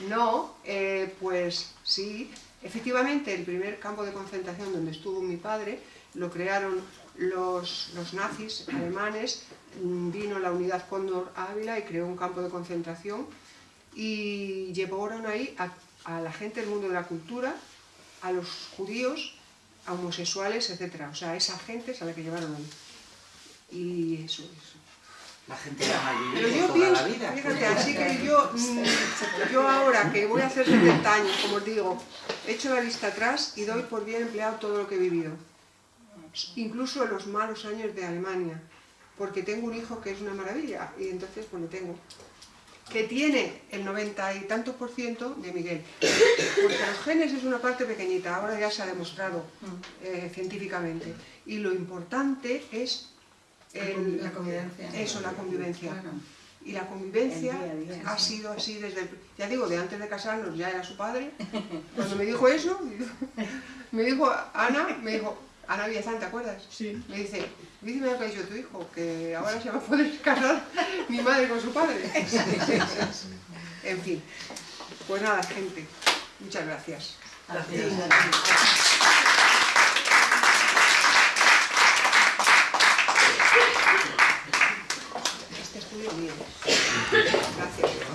[SPEAKER 2] No, eh, pues sí, efectivamente el primer campo de concentración donde estuvo mi padre lo crearon los, nazis alemanes, mm, vino la unidad Cóndor Ávila y creó un campo de concentración y llevaron ahí a, a la gente del mundo de la cultura, a los judíos, a homosexuales, etc. O sea, a esa gente es a la que llevaron ahí. Y eso, eso.
[SPEAKER 6] La gente la mayoría
[SPEAKER 2] Pero yo
[SPEAKER 6] toda la
[SPEAKER 2] pienso,
[SPEAKER 6] vida.
[SPEAKER 2] fíjate, así que yo, mm, yo ahora que voy a hacer 70 años, como os digo, echo la vista atrás y doy por bien empleado todo lo que he vivido. Incluso en los malos años de Alemania, porque tengo un hijo que es una maravilla y entonces pues lo tengo. Que tiene el 90 y tantos por ciento de Miguel. Porque los genes es una parte pequeñita, ahora ya se ha demostrado eh, científicamente. Y lo importante es el-
[SPEAKER 7] La convivencia.
[SPEAKER 2] Eso, la convivencia.
[SPEAKER 7] Claro.
[SPEAKER 2] Y la convivencia
[SPEAKER 4] día día,
[SPEAKER 2] ha sido así desde el... Ya digo, de antes de casarnos ya era su padre. <laughs> Cuando me dijo eso, me dijo Ana, me dijo, Ana Villazán, ¿te acuerdas?
[SPEAKER 7] Sí.
[SPEAKER 2] Me dice, dígame lo que ha dicho tu hijo, que ahora se va a poder casar mi madre con su padre. En fin, pues nada, gente, muchas gracias. Gracias.
[SPEAKER 6] Gracias.